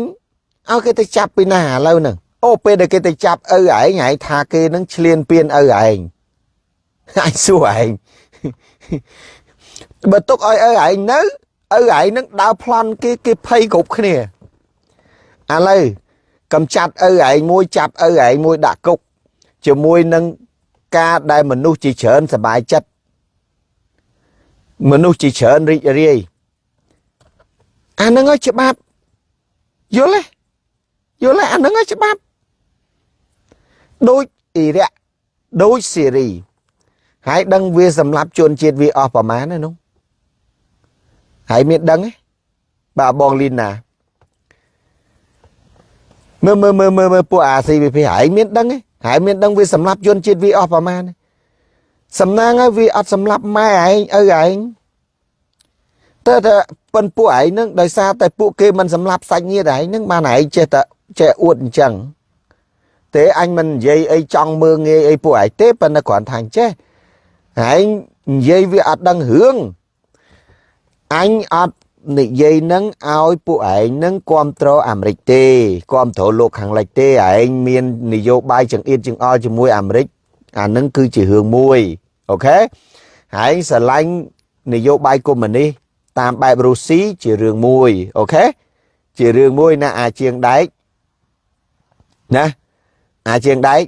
ឲ្យគេទៅចាប់ពីណាឥឡូវហ្នឹងអូពេលដែលគេទៅចាប់ឪឯងឯងថាគេនឹងឆ្លៀនពៀនឪឯង អញសួរឯងបើទុកឲ្យឪឯងនៅឪឯងនឹងដើរប្លន់គេគេភ័យគ្រប់គ្នាឥឡូវកំចាត់ឪឯងមួយចាប់ឪឯងមួយដាក់គុកជាមួយនឹងការដែលមនុស្សជាច្រើនសบายចិត្តមនុស្សជាច្រើនរីករាយអានឹងឲ្យច្បាប់យល់ទេយល់ទេអានឹងឲ្យច្បាប់ដូចអ៊ីរ៉ាក់ដូចសេរី ហើយដឹងវាសម្លាប់ជនជាតិវាអស់ប្រមាណណានោះហើយមានដឹងទេបាទបងលីណាមើលមើលមើលមើលមើលពួកអា CVP ហើយមានដឹងទេហើយមានដឹងវាសម្លាប់ជនជាតិវាអស់ប្រមាណសំណាងហើយវាអត់សម្លាប់ម៉ែឯងឪឯងតើតើប៉ុនពួកឯងនឹងដោយសារតែពួកគេមិនសម្លាប់សាច់ញាតិឯងនឹងបានឯងចេះតែចេះអួតអញ្ចឹងទេអញមិននិយាយអីចង់មើងងាយអីពួកឯងទេប៉ុន្តែគ្រាន់ថាអញចេះ ឯងនិយាយវាអត់ដឹងរឿងអញអត់និយាយនឹងឲ្យពួកឯងនឹងគ្រប់គ្រងអាមេរិកទេគ្រប់គ្រងលោកខាងលិចទេឯងមាននយោបាយចង្អៀតចង្អល់ជាមួយអាមេរិកអានឹងគឺជារឿងមួយអូខេហើយស្រឡាញ់នយោបាយកុម្មុយនីសតាមបែបរុស្ស៊ីជារឿងមួយអូខេជារឿងមួយណាអាជាងដែកណាអាជាងដែក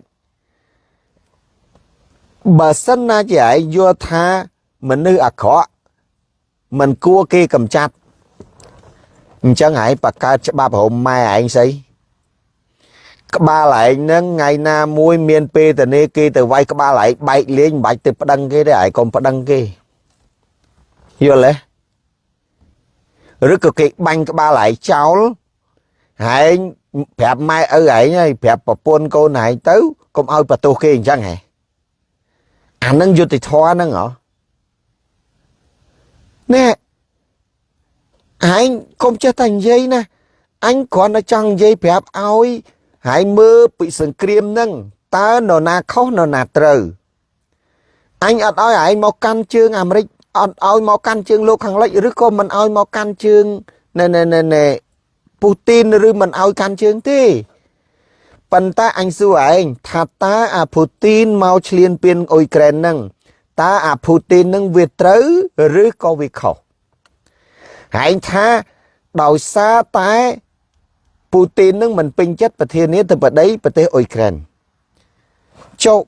បើសិនណាជាឯងយល់ថាមនុស្សអាក្រក់មិនគួរគេកំចាត់អញ្ចឹងឯងបកកើតច្បាប់រំម៉ែឯងស្អីក្បាលឯងហ្នឹងថ្ងៃណាមួយមានពេលតនេគេទៅវាយក្បាលឯងបែកលេងមិនបាច់ទៅប្តឹងគេទេឯងកុំប្តឹងគេយល់ទេឬក៏គេបាញ់ក្បាលឯងចោលឯងប្រាប់ម៉ែឪឯងហើយប្រាប់ប្រពន្ធកូនឯងទៅកុំឲ្យបន្ទោសគេអញ្ចឹងហ៎ អានឹងយុតិធម៌ហ្នឹងហ៎ណែឯងកុំចេះតែនិយាយណាអញគ្រាន់តែចង់និយាយប្រាប់ឲ្យហើយមើលពីសង្គ្រាមហ្នឹងតើនរណាខុសនរណាត្រូវអញអត់ឲ្យឯងមកកាន់ជើងអាមេរិកអត់ឲ្យមកកាន់ជើងលោកខាងលិចឬក៏មិនឲ្យមកកាន់ជើងណែណែណែណែពូទីនឬមិនឲ្យកាន់ជើងទេ ប៉ុន្តែអញសួរឯងថាតើអាពូទីនមកឈ្លានពានអ៊ុយក្រែនហ្នឹងតើអាពូទីនហ្នឹងវាត្រូវឬក៏វាខុសហែងថាដោយសារតែពូទីននឹងមិនពេញចិត្តប្រធានាធិបតីប្រទេសអ៊ុយក្រែនចុះ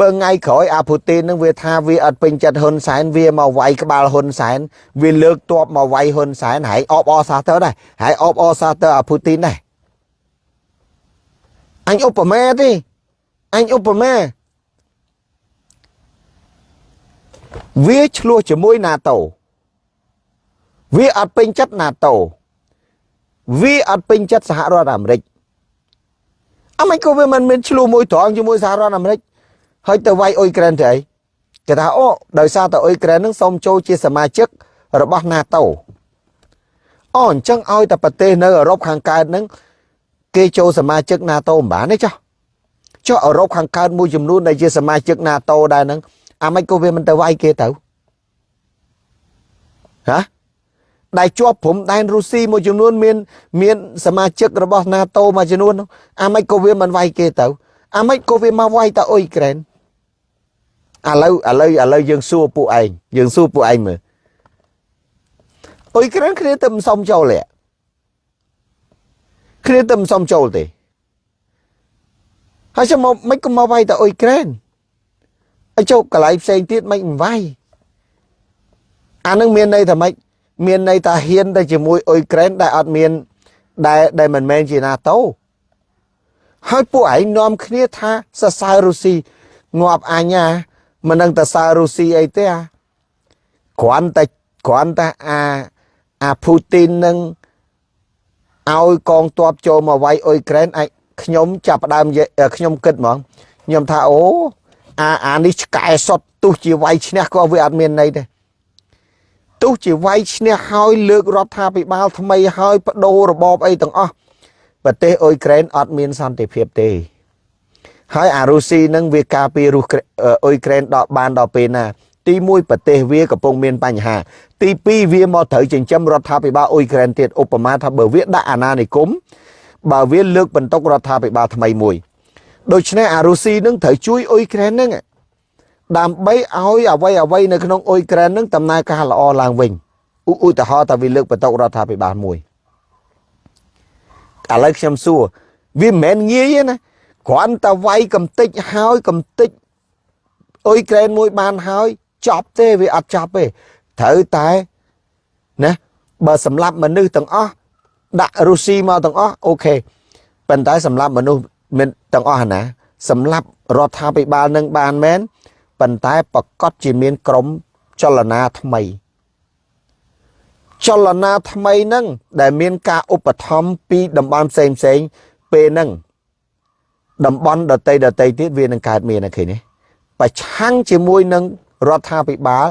បើថ្ងៃក្រោយអាពូទីននឹងវាថាវាអត់ពេញចិត្តហ៊ុនសែនវាមកវាយក្បាលហ៊ុនសែនវាលើកទ័ពមកវាយហ៊ុនសែនហើយអបអសាទរដែរហើយអបអសាទរអាពូទីនដែរ អញឧបមាទេអញឧបមាវាឆ្លោះជាមួយ NATO វាអត់ពេញចិត្ត NATO វាអត់ពេញចិត្តសហរដ្ឋអាមេរិកអមេរិកក៏វាមិនមានឆ្លោះមួយត្រង់ជាមួយសហរដ្ឋអាមេរិកហើយទៅវាយអ៊ុយក្រែនទៅអីគេថាអូដោយសារតែអ៊ុយក្រែននឹងសូមចូលជាសមាជិករបស់ NATO អូអញ្ចឹងឲ្យតែប្រទេសនៅអឺរ៉ុបខាងកើតនឹង គេចូលសមាជិក NATO មិនបានទេចុះចុះអឺរ៉ុបខាងកើតមួយចំនួនដែលជាសមាជិក NATO ដែរហ្នឹងអាមេរិកក៏វាមិនទៅវាយគេទៅហ៎ដែលជាប់ព្រំដែនរុស្ស៊ីមួយចំនួនមានមាន សមាជិករបស់ NATO មួយចំនួនអាមេរិកក៏វាមិនវាយគេទៅអាមេរិកក៏វាមកវាយតអ៊ុយក្រែនឥឡូវឥឡូវឥឡូវយើងសួរពួកឯងយើងសួរពួកឯងមើលអ៊ុយក្រែនគ្នាទៅមិនសមចូលទេ គ្នាទៅមិនសមចូលទេហើយចាំមកមិនក៏មកវាយតអ៊ុយក្រែនឲ្យចូលកន្លែងផ្សេងទៀតមិនវាយអានឹងមានន័យថាម៉េចមានន័យថាហ៊ានទៅជាមួយអ៊ុយក្រែនដែលអត់មានដែលដែលមិនមែនជា NATO ហើយពួកឯងនាំគ្នាថាសរសើររុស្ស៊ីងាប់អញ្ញាមិននឹងតសើររុស្ស៊ីអីទេអាគ្រាន់តែគ្រាន់តែអាអាពូទីននឹង ឲ្យកងទ័ពចូលមកវាយអ៊ុយក្រែនអាចខ្ញុំចាប់ផ្ដើមខ្ញុំគិតហ្មងខ្ញុំថាអូអាអានេះឆ្កែសុតទោះជាវាយឈ្នះក៏វាអត់មានន័យដែរទោះជាវាយឈ្នះហើយលើករដ្ឋាភិបាលថ្មីហើយបដូររបបអីទាំងអស់ប្រទេសអ៊ុយក្រែនអត់មានសន្តិភាពទេហើយអារុស្ស៊ីនឹងវាការពាររុស្អ៊ុយក្រែនដល់បានដល់ពេលណា ទី1ប្រទេសវាកំពុងមានបញ្ហា ទី2វាមកត្រូវចិញ្ចឹមរដ្ឋាភិបាលអ៊ុយក្រែនទៀតឧបមាថាបើវាដាក់អាណានិគមបើវាលើកបន្ទុករដ្ឋាភិបាលថ្មីមួយដូច្នេះអារុស៊ីនឹងត្រូវជួយអ៊ុយក្រែននឹងដើម្បីឲ្យអ្វីអ្វីនៅក្នុងអ៊ុយក្រែននឹងដំណើរការល្អឡើងវិញឧទាហរណ៍ថាវាលើកបន្ទុករដ្ឋាភិបាលមួយឥឡូវខ្ញុំសួរវាមិនមែនងាយទេណាគ្រាន់តែវាយកំតិចហើយកំតិចអ៊ុយក្រែនមួយបានហើយ ចប់ទេវាអត់ចប់ទេត្រូវតែណាបើសម្លាប់មនុស្សទាំងអស់ដាក់រុស្ស៊ីមកទាំងអស់អូខេប៉ុន្តែសម្លាប់មនុស្សមានទាំងអស់ណាសម្លាប់រដ្ឋាភិបាលនឹងបានមែនប៉ុន្តែប្រកាសជាមានក្រមចលនាថ្មី ចលនាថ្មីហ្នឹងដែលមានការឧបត្ថម្ភពីតំបន់ផ្សេងផ្សេងពេលហ្នឹងតំបន់ដតីដតីទៀតវានឹងកើតមានអូខេនេះប្រឆាំងជាមួយនឹង រដ្ឋាភិបាល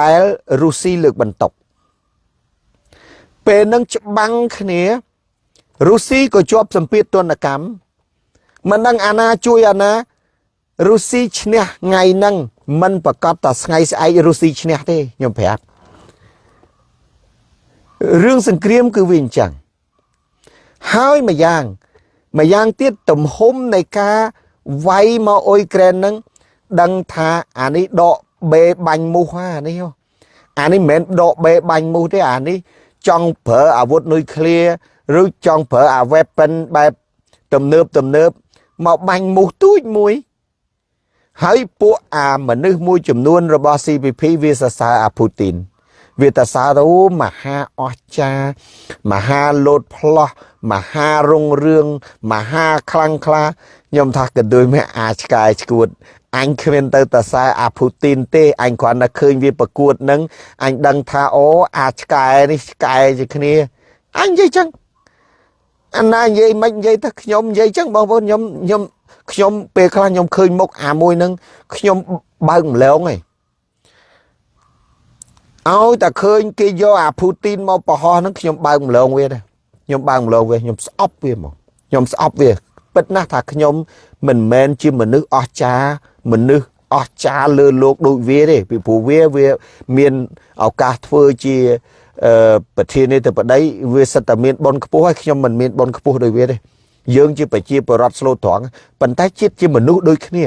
ដែលរុស្ស៊ីលើកបន្ទុកពេលនឹងច្បាំងគ្នារុស្ស៊ីក៏ជាប់សម្ពាធទណ្ឌកម្មមិនដឹងអាណាជួយអាណារុស្ស៊ីឈ្នះថ្ងៃហ្នឹងមិនប្រកាសតែថ្ងៃស្អែករុស្ស៊ីឈ្នះទេខ្ញុំប្រាប់រឿងសង្គ្រាមគឺវាអញ្ចឹងហើយម្យ៉ាងម្យ៉ាងទៀតទំហំនៃការវាយមកអ៊ុយក្រែនហ្នឹង ដឹងថាអានេះដកបេបាញ់មូសអានេះអានេះមិនមែនដកបេបាញ់មូសទេអានេះចង់ប្រើអាវុធនុយក្លេឬចង់ប្រើអា weapon បែបទំនើបទំនើបមកបាញ់មូសទូចមួយហើយពួកអាមនុស្សមួយចំនួនរបស់ CPP វាសរសើរអាពូទីនវាតសើរអូមហាអស្ចារមហាលោតផ្លោះមហារុងរឿងមហាខ្លាំងក្លាខ្ញុំថាក៏ដូចមេអាឆ្កែឈួត អញគ្មានទៅតសែអាភូទីនទេអញគ្រាន់តែឃើញវាប្រកួតនឹងអញដឹងថាអូអាឆ្កែនេះឆ្កែជាគ្នាអញនិយាយចឹងអាណានិយាយមិននិយាយថាខ្ញុំនិយាយចឹងបងប្អូនខ្ញុំខ្ញុំខ្ញុំពេលខ្លះខ្ញុំឃើញមុខអាមួយនឹងខ្ញុំបើកម្លងឯងឲ្យតែឃើញគេយកអាភូទីនមកប្រហោះនឹងខ្ញុំបើកម្លងវាដែរខ្ញុំបើកម្លងវាខ្ញុំស្អប់វាមកខ្ញុំស្អប់វាពិតណាស់ថាខ្ញុំមិនមែនជាមនុស្សអស្ចារ្យ មនុស្សអស្ចារ្យលើលោកដូចវាទេពីព្រោះវាវាមានឱកាសធ្វើជាប្រធានាធិបតីវាសិតតែមានប៉ុនខ្ពស់ហើយខ្ញុំមិនមានប៉ុនខ្ពស់ដូចវាទេយើងជាប្រជាពលរដ្ឋស្លូតត្រង់ប៉ុន្តែជាតិជាមនុស្សដូចគ្នា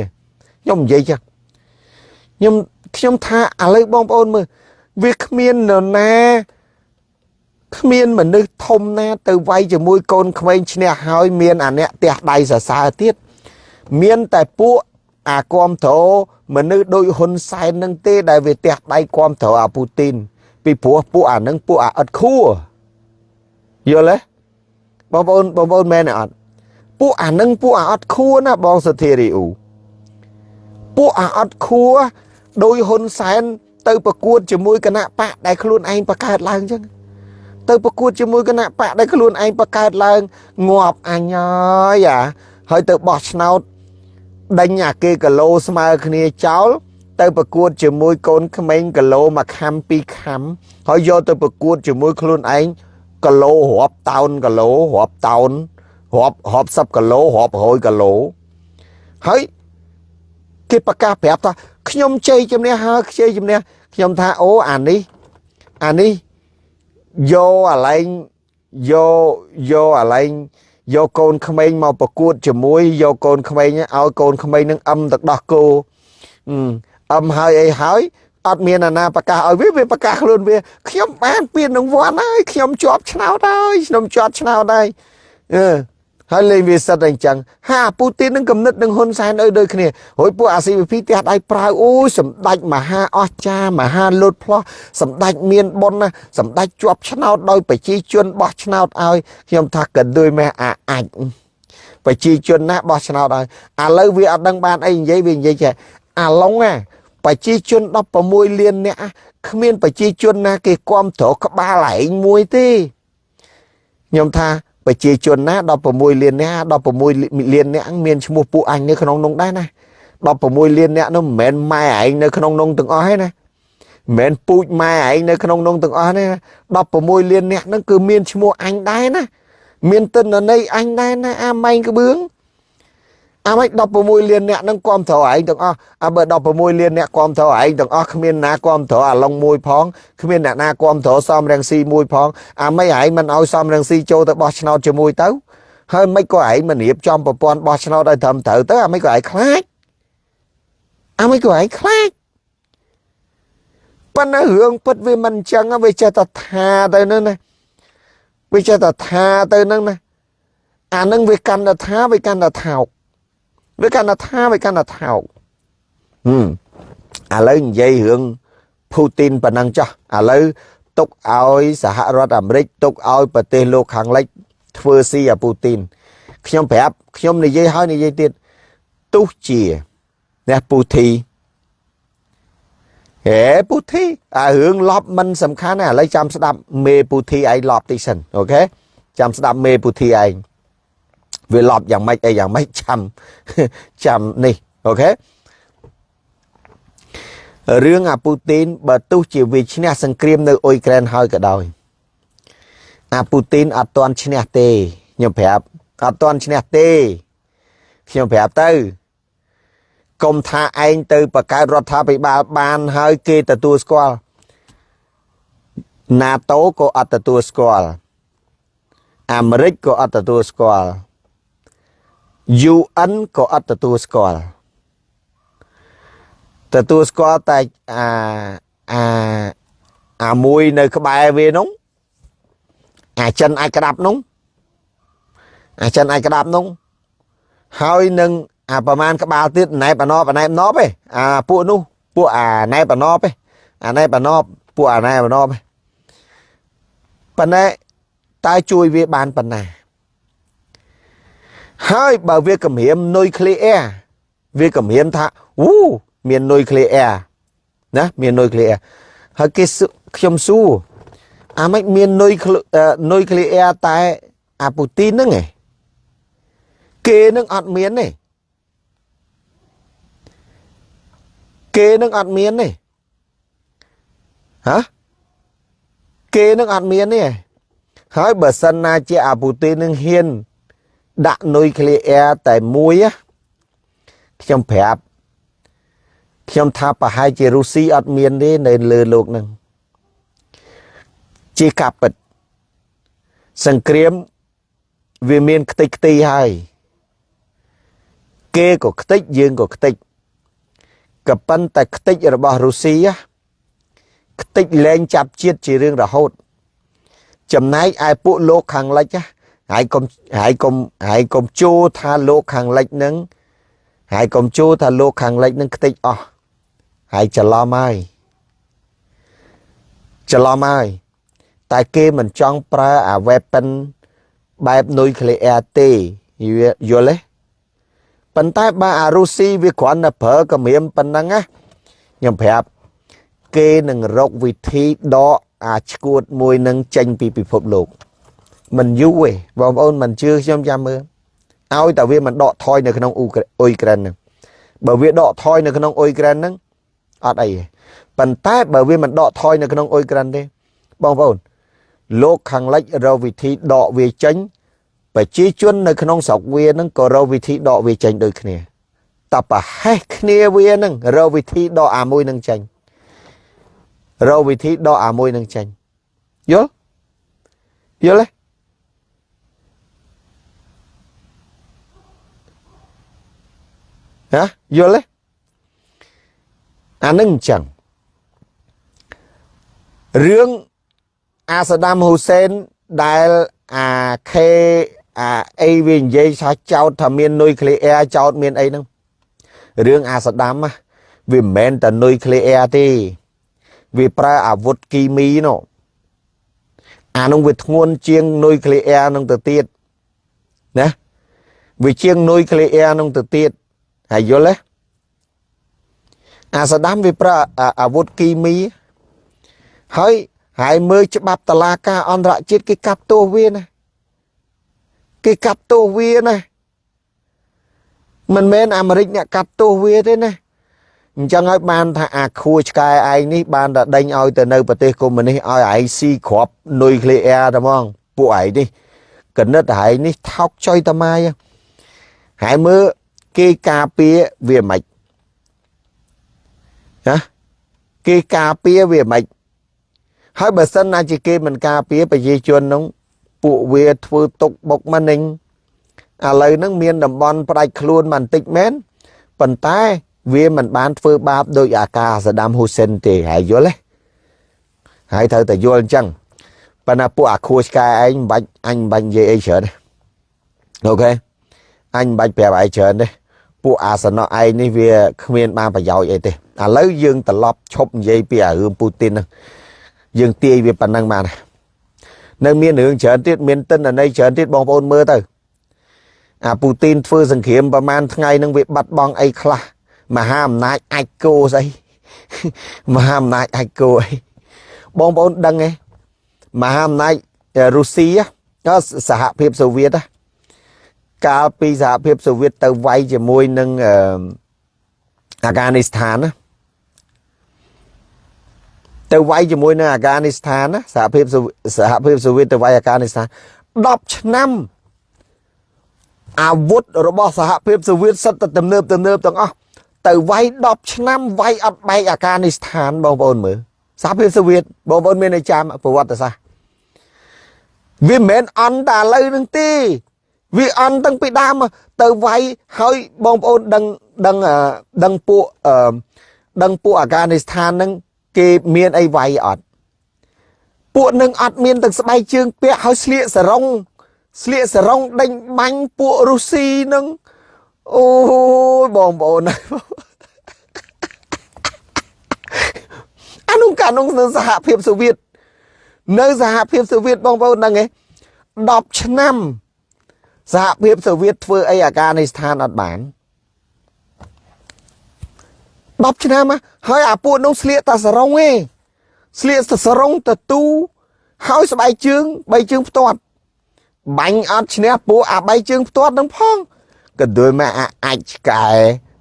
ខ្ញុំនិយាយចឹងខ្ញុំខ្ញុំថាឥឡូវបងប្អូនមើលវាគ្មាននរណាគ្មានមនុស្សធំណាទៅវាយជាមួយកូនក្មេងឈ្នះហើយមានអាអ្នកផ្ទះដៃសរសើរទៀតមានតែពួក អាគំត្រមនុស្សដូចហ៊ុនសែននឹងទេដែលវាទះដៃគំត្រអាពូទីនពីព្រោះពួកអានឹងពួកអាអត់ខួរយល់ទេបងប្អូនបងប្អូនមែនអត់ពួកអានឹងពួកអាអត់ខួរណាបងសធារីអ៊ូពួកអាអត់ខួរដោយហ៊ុនសែនទៅប្រកួតជាមួយគណៈបកដែលខ្លួនឯងបង្កើតឡើងអញ្ចឹងទៅប្រកួតជាមួយគណៈបកដែលខ្លួនឯងបង្កើតឡើងងាប់អញហើយអាហើយទៅបោះឆ្នោត ដេញអាគេគីឡូស្មើគ្នាចោលទៅប្រកួតជាមួយ កូនក្មេងគីឡូមួយខាំពីរខាំហើយយកទៅប្រកួតជាមួយខ្លួនឯងគីឡូរាប់តោនគីឡូរាប់តោនរាប់រាប់សិបគីឡូរាប់រយគីឡូហើយគេប្រកាសប្រាប់ថាខ្ញុំជ័យជំនះហើយជ័យជំនះខ្ញុំថាអូអានេះអានេះយកអាឡែងយកយកអាឡែង យកកូនក្មេងមកប្រកួតជាមួយយកកូនក្មេងឲ្យកូនក្មេងនឹងអឹមទឹកដោះគោអឹមហើយអីហើយអត់មានអាណាប្រកាសឲ្យវាវាប្រកាសខ្លួនវាខ្ញុំបានពៀននឹងវត្តហើយខ្ញុំជាប់ឆ្នោតហើយខ្ញុំជាប់ឆ្នោតហើយអឺ ហើយលេងវាសិតតែអញ្ចឹងហាពូទីននឹងគំនិតនឹងហ៊ុនសែនអើដូចគ្នារួចពួកអា CVP ផ្ទះដៃប្រាវអូយសម្ដេចមហាអស្ចារ្យមហាលុតផ្លោះសម្ដេចមានបុណ្យណាសម្ដេចជាប់ឆ្នោតដោយប្រជាជនបោះឆ្នោតឲ្យខ្ញុំថាកន្ទុយម៉ែអាអាចប្រជាជនណាបោះឆ្នោតឲ្យឥឡូវវាអត់ដឹងបានអីនិយាយវានិយាយចេះអាឡុងណាប្រជាជន16លានអ្នកគ្មានប្រជាជនណាគេគ្រប់គ្រងក្បាលឯងមួយទេខ្ញុំថា ប្រជាជនណា16លានអ្នក16លានអ្នកមានឈ្មោះពួកអញនៅក្នុងនោះដែរណា16លានអ្នកនោះមិនមែនម៉ែឯងនៅក្នុងនោះទាំងអស់ទេណាមិនមែនពូជម៉ែឯងនៅក្នុងនោះទាំងអស់ទេ16លានអ្នកហ្នឹងគឺមានឈ្មោះអញដែរណាមានទិន្នន័យអញដែរណាអាម៉ែងក្បឿង អាមិន16លានអ្នកនឹងគ្រប់ត្រឯងទាំងអស់អាបើ16លានអ្នកគ្រប់ត្រឯងទាំងអស់គ្មានណាគ្រប់ត្រអាឡុងមួយផងគ្មានអ្នកណាគ្រប់ត្រសំរងស៊ីមួយផងអាមិនឯងមិនឲ្យសំរងស៊ីចូលទៅបោះឆ្នោតជាមួយទៅហើយមិនក៏ឯងមិនរៀបចំប្រព័ន្ធបោះឆ្នោតឲ្យត្រឹមត្រូវទៅអាមិនក៏ឯងខ្លាចអាមិនក៏ឯងខ្លាចប៉ុន្តែរឿងពិតវាមិនអញ្ចឹងវាចេះតែថាទៅនឹងណាវាចេះតែថាទៅនឹងណាអានឹងវាកាន់តែថាវាកាន់តែថោក វាកាន់តែថាវាកាន់តែថោកហឹមឥឡូវនិយាយរឿងពូទីនប៉ុណ្ណឹងចោះឥឡូវទុកឲ្យសហរដ្ឋអាមេរិកទុកឲ្យប្រទេសលោកខាងលិចធ្វើស៊ីអាពូទីនខ្ញុំប្រាប់ខ្ញុំនិយាយហើយនិយាយទៀតទោះជាអ្នកពូធីហេពូធីអារឿងលប់មិនសំខាន់ទេឥឡូវចាំស្ដាប់មេពូធីឯងលប់តិចសិនអូខេចាំស្ដាប់មេពូធីឯង វាលប់យ៉ាងម៉េចអីយ៉ាងម៉េចចាំចាំនេះអូខេរឿងអាពូទីនបើទោះជាវាឈ្នះសង្គ្រាមនៅអ៊ុយក្រែនហើយក៏ដោយអាពូទីនអត់ទាន់ឈ្នះទេខ្ញុំប្រាប់អត់ទាន់ឈ្នះទេខ្ញុំប្រាប់ទៅកុំថាឯងទៅបង្កើតរដ្ឋាភិបាលបានហើយគេទទួលស្គាល់ NATO ក៏អត់ទទួលស្គាល់អាមេរិកក៏អត់ទទួលស្គាល់ UN ក៏អត់ទទួលស្គាល់ទទួលស្គាល់តែអាអាអាមួយនៅក្បែរវានោះអាចិនអាចក្តាប់នោះអាចិនអាចក្តាប់នោះហើយនឹងអាប្រមាណក្បាលទៀតណែបណបណែបណបឯអាពួកនោះពួកអាណែបណបឯអាណែបណបពួកអាណែបណបឯប៉ុន្តែតើជួយវាបានប៉ុណ្ណា ហើយបើវាគម្រាមនុយក្លេអ៊ែរវាគម្រាមថាវូមាននុយក្លេអ៊ែរណាមាននុយក្លេអ៊ែរហើយគេខ្ញុំសួរអាមិនមាននុយនុយក្លេអ៊ែរតែអាពូទីនហ្នឹងឯងគេនឹងអត់មានទេគេនឹងអត់មានទេហ៎គេនឹងអត់មានទេហើយបើសិនណាជាអាពូទីននឹងហ៊ាន ដាក់នុយក្លេអ៊ែរតែមួយខ្ញុំប្រាប់ខ្ញុំថាប្រហែលជារុស្ស៊ីអត់មានទេនៅលើលោកនឹងជាកាពិតសង្គ្រាមវាមានខ្ទេចខ្ទីហើយគេក៏ខ្ទេចយើងក៏ខ្ទេចក៏ប៉ុន្តែខ្ទេចរបស់រុស្ស៊ីខ្ទេចលែងចាប់ជាតិជារឿងរហូត ចំណែកឯពួកលោកខាងលិច ហើយកុំហើយកុំហើយកុំជួថាលោកខាងលិចនឹងហើយកុំជួថាលោកខាងលិចនឹងខ្ទេចអស់ហើយច្រឡំហើយច្រឡំហើយតែគេមិនចង់ប្រើអា weapon បែប nuclear ទេយល់ទេប៉ុន្តែបើអារុស្ស៊ីវាគ្រាន់តែប្រើកម្រាមប៉ុណ្ណឹងណាខ្ញុំប្រាប់គេនឹងរកវិធីដកអាឈួតមួយនឹងចេញពីពិភពលោក មិនយូរទេបងប្អូនមិនជឿខ្ញុំចាំមើលឲ្យតែវាមិនដកថយនៅក្នុងអ៊ុយក្រែនហ្នឹងបើវាដកថយនៅក្នុងអ៊ុយក្រែនហ្នឹងអត់អីទេប៉ុន្តែបើវាមិនដកថយនៅក្នុងអ៊ុយក្រែនទេបងប្អូនលោកខាងលិចរកវិធីដកវាចេញប្រជាជននៅក្នុងស្រុកវានឹងក៏រកវិធីដកវាចេញដូចគ្នាតែប្រហែសគ្នាវានឹងរកវិធីដកអាមួយនឹងចេញរកវិធីដកអាមួយនឹងចេញយល់យល់ទេ ហ៎យល់ទេអានឹងអញ្ចឹងរឿងអាសាដាមហ៊ូសេនដែលអាខេអាអីវានិយាយថាចោតថាមាននុយក្លេអ៊ែរចោតមានអីហ្នឹងរឿងអាសាដាមវាមិនមែនតែនុយក្លេអ៊ែរទេវាប្រើអាវុធគីមីនោះអានោះវាធ្ងន់ជាងនុយក្លេអ៊ែរនឹងទៅទៀតណាវាជាងនុយក្លេអ៊ែរនឹងទៅទៀត ហើយយល់ទេអាសាដាមវាប្រើអាវុធគីមីហើយហើយមើលច្បាប់តឡាការអន្តរជាតិគេកាប់ទោសវាណាគេកាប់ទោសវាណាមិនមែនអាមេរិកអ្នកកាប់ទោសវាទេណាអញ្ចឹងហើយបានថាអាខួឆ្កែឯងនេះបានតែដេញឲ្យទៅនៅប្រទេសកុម្មុយនីសឲ្យឯងស៊ីគ្រាប់នុយក្លេអ៊ែរតែហ្មងពួកឯងនេះកណិតឯងនេះថោកចុយតាម៉ាយហើយមើល គេការពារវាមិនណាគេការពារវាមិនហើយបើសិនណាជាគេមិនការពារប្រជាជននោះពួកវាធ្វើទុកបុកម្នេញឥឡូវហ្នឹងមានតំបន់ផ្ដាច់ខ្លួនមិនតិចមែនប៉ុន្តែវាមិនបានធ្វើបាបដោយអាការសាដាមហ៊ូសិនទេហើយយល់ទេហើយត្រូវតែយល់អញ្ចឹងប៉ុន្តែពួកអាខួឆ្កែឯងមិនបាច់អញមិនបាច់និយាយអីច្រើនទេអូខេអញមិនបាច់ប្រាប់ឯងច្រើនទេ ពួកអាសនៈឯងនេះវាគ្មានបានប្រយោជន៍អីទេឥឡូវយើងត្រឡប់ឈប់និយាយពីអារឿងពូទីនហ្នឹងយើងទាយវាប៉ុណ្ណឹងបាននៅមានរឿងច្រើនទៀតមានទិន្នន័យច្រើនទៀតបងប្អូនមើលទៅអាពូទីនធ្វើសង្គ្រាមប្រហែលថ្ងៃនឹងវាបាត់បង់អីខ្លះមហាអំណាចអាចគោស្អីមហាអំណាចអាចគោអីបងប្អូនដឹងទេមហាអំណាចរុស្ស៊ីសហភាពសូវៀត កាលពីសហភាពសូវៀតទៅវាយជាមួយនឹងអាហ្គានីស្ថានណាទៅវាយជាមួយនឹងអាហ្គានីស្ថានណាសហភាពសហភាពសូវៀតទៅវាយអាហ្គានីស្ថាន10ឆ្នាំអាវុធរបស់សហភាពសូវៀតសិតតែទំនើបទំនើបទាំងអស់ទៅវាយ10ឆ្នាំវាយអត់បែកអាហ្គានីស្ថានបងប្អូនមើលសហភាពសូវៀតបងប្អូនមានតែចាំប្រវត្តិសាស្ត្រវាមិនមែនអន់តែឥឡូវនឹងទេ វាអន់តាំងពីដើមទៅវាយហើយបងប្អូនដឹងដឹងដឹងពួកដឹងពួកអាហ្គានីស្ថានហ្នឹងគេមានអីវាយអត់ពួកនឹងអត់មានទាំងស្បែកជើងពាក់ហើយស្លៀកសរងស្លៀកសរងដេញបាញ់ពួករុស្ស៊ីនឹងអូយបងប្អូនអានោះកាលនោះនៅសហភាពសូវៀតនៅសហភាពសូវៀតបងប្អូនដឹងទេ10ឆ្នាំ សហភាពសូវៀតធ្វើអីអាការនៃស្ថានអត់បាន10ឆ្នាំហើយអាពួកនោះស្លៀកតាសរងឯងស្លៀកសរងតទូហើយស្បែកជើងបីជើងផ្ទាត់បាញ់អត់ឈ្នះពួកអាបីជើងផ្ទាត់នឹងផងក៏ដូចមកអាចឆ្កែ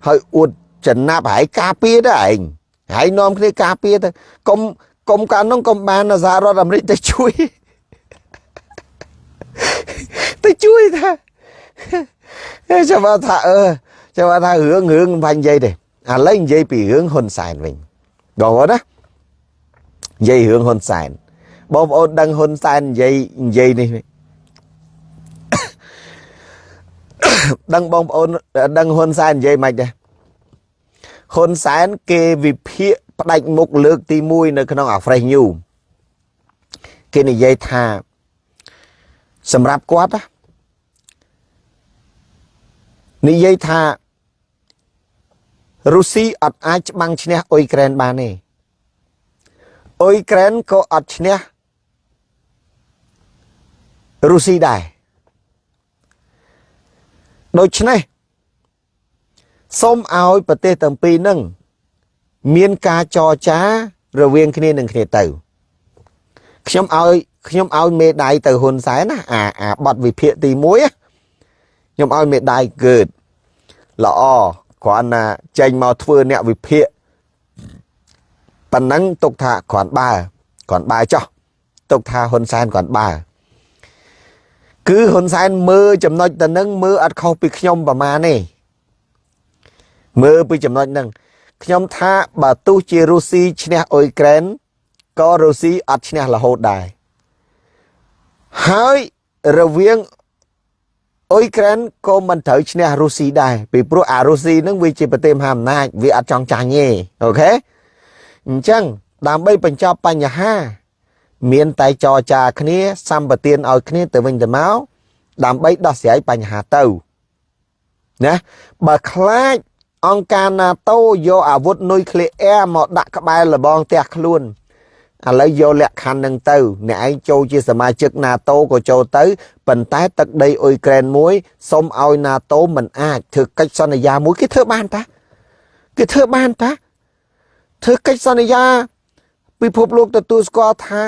ហើយអួតចំណាប់ហើយការពារទៅឯងហើយនាំគ្នាការពារទៅកុំកុំកាលនោះកុំបានសហរដ្ឋអាមេរិកទៅជួយ ទៅជួយថាចាំមកថាអឺចាំមកថារឿងរឿងមិនបាញ់និយាយទេឥឡូវនិយាយពីរឿងហ៊ុនសែនវិញបងប្អូនណានិយាយរឿងហ៊ុនសែនបងប្អូនដឹងហ៊ុនសែននិយាយនិយាយនេះដឹងបងប្អូនដឹងហ៊ុនសែននិយាយមិនដែរហ៊ុនសែនគេវិភាគផ្ដាច់មុខលើកទី1នៅក្នុងអា Fresh New គេនិយាយថា សម្រាប់គាត់និយាយថារុស្ស៊ីអត់អាចច្បាំងឈ្នះអ៊ុយក្រែនបានទេអ៊ុយក្រែនក៏អត់ឈ្នះរុស្ស៊ីដែរដូច្នេះសូមឲ្យប្រទេសទាំងពីរនឹងមានការចរចារវាងគ្នានឹងគ្នាទៅ ខ្ញុំឲ្យខ្ញុំឲ្យមេដៃទៅហ៊ុនសែនណាអាអាបတ်វិភាគទី1ខ្ញុំឲ្យមេដៃកើតល្អគ្រាន់ណាចេញមកធ្វើអ្នកវិភាគប៉ណ្ណឹងទុកថាគ្រាន់បើគ្រាន់បើចោះទុកថាហ៊ុនសែនគ្រាន់បើគឺហ៊ុនសែនមើលចំណុចទៅនឹងមើលអត់ខុសពីខ្ញុំប្រមាណទេមើលពីចំណុចហ្នឹងខ្ញុំថាបើទោះជារុស្ស៊ីឈ្នះអ៊ុយក្រែន ក៏រុស្ស៊ីអត់ឈ្នះរហូតដែរហើយរវាងអ៊ុយក្រែនក៏មិនត្រូវឈ្នះរុស្ស៊ីដែរពីព្រោះអារុស្ស៊ីនឹងវាជាប្រទេសមហាអំណាចវាអត់ចង់ចាញ់ទេអូខេអញ្ចឹងដើម្បីបញ្ចប់បញ្ហា មានតែចរចាគ្នាសម្បទានឲ្យគ្នាទៅវិញទៅមកដើម្បីដោះស្រាយបញ្ហាទៅណាបើខ្លាចអង្គការ NATO យកអាវុធនុយក្លេអ៊ែរមកដាក់ក្បែរលបងផ្ទះខ្លួន ឥឡូវយកលក្ខខណ្ឌនឹងទៅអ្នកឯងចូលជាសមាជិក NATO ក៏ចូលទៅប៉ុន្តែទឹកដីអ៊ុយក្រែនមួយសុំឲ្យ NATO មិនអាចធ្វើកិច្ចសន្យាមួយគេធ្វើបានតាគេធ្វើបានតាធ្វើកិច្ចសន្យា ពិភពលោកទទួលស្គាល់ថា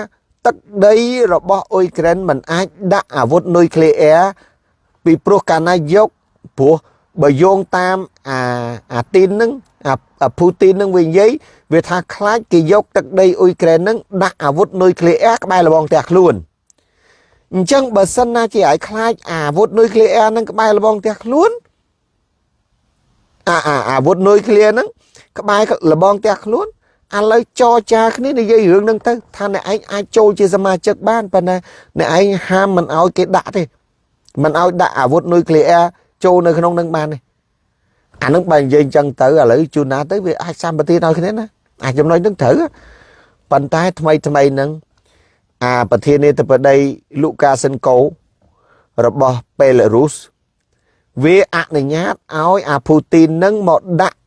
ទឹកដីរបស់អ៊ុយក្រែនមិនអាចដាក់អាវុធនុយក្លេអ៊ែរពីព្រោះកាលណាយកព្រោះបើយោងតាមអាអាទីននឹង អាពូទីននឹងវានិយាយវាថាខ្លាចគេយកទឹកដីអ៊ុយក្រែននឹងដាក់អាវុធនុយក្លេអ៊ែរក្បែរលបងផ្ទះខ្លួនអញ្ចឹងបើសិនណាជាឲ្យខ្លាចអាវុធនុយក្លេអ៊ែរនឹងក្បែរលបងផ្ទះខ្លួនអាអាអាវុធនុយក្លៀហ្នឹងក្បែរលបងផ្ទះខ្លួនឥឡូវចរចាគ្នានិយាយរឿងហ្នឹងទៅថាអ្នកឯងអាចចូលជាសមាជិកបានប៉ុន្តែអ្នកឯងហាមមិនឲ្យគេដាក់ទេមិនឲ្យដាក់អាវុធនុយក្លេអ៊ែរចូលនៅក្នុងនឹងបានទេ អានឹងបើនិយាយអញ្ចឹងទៅឥឡូវជួនណាទៅវាអាចសម្បទានឲ្យគ្នាណាអាចចំណុចនឹងត្រូវប៉ុន្តែថ្មីថ្មីហ្នឹងអាប្រធានាធិបតីលូកាសិនកូរបស់ប៉េឡារុសវាអនុញ្ញាតឲ្យអាពូទីននឹងមកដាក់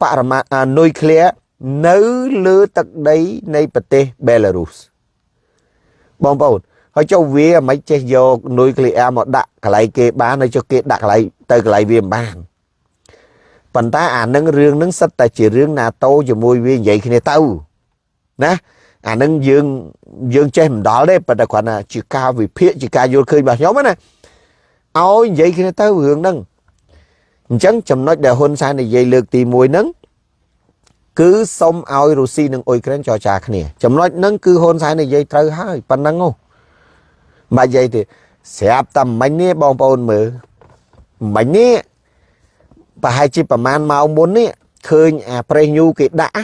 បរមានុយក្លេនៅលើទឹកដីនៃប្រទេសបេឡារុសបងប្អូន ហើយចុះវាមិនចេះយកនុយក្លេអ៊ែរមកដាក់កន្លែងគេបានហើយចុះគេដាក់កន្លែងទៅកន្លែងវាមិនបានប៉ុន្តែអានឹងរឿងនឹងសិតតែជារឿង NATO ជាមួយវានិយាយគ្នាទៅណាអានឹងយើងយើងចេះមិនដល់ទេប៉ុន្តែគ្រាន់តែជាការវិភាគជាការយល់ឃើញរបស់ខ្ញុំណាឲ្យនិយាយគ្នាទៅរឿងហ្នឹងអញ្ចឹងចំណុចដែលហ៊ុនសែននិយាយលើកទី1ហ្នឹងគឺសុំឲ្យរុស្ស៊ីនិងអ៊ុយក្រែនចរចាគ្នាចំណុចហ្នឹងគឺហ៊ុនសែននិយាយត្រូវហើយប៉ុណ្ណឹងហ៎ មិននិយាយទេស្រាប់តែមិញនេះបងប្អូនមើលមិញនេះប្រហែលជាប្រហែលម៉ោងមុននេះឃើញអាប្រេសញូគេដាក់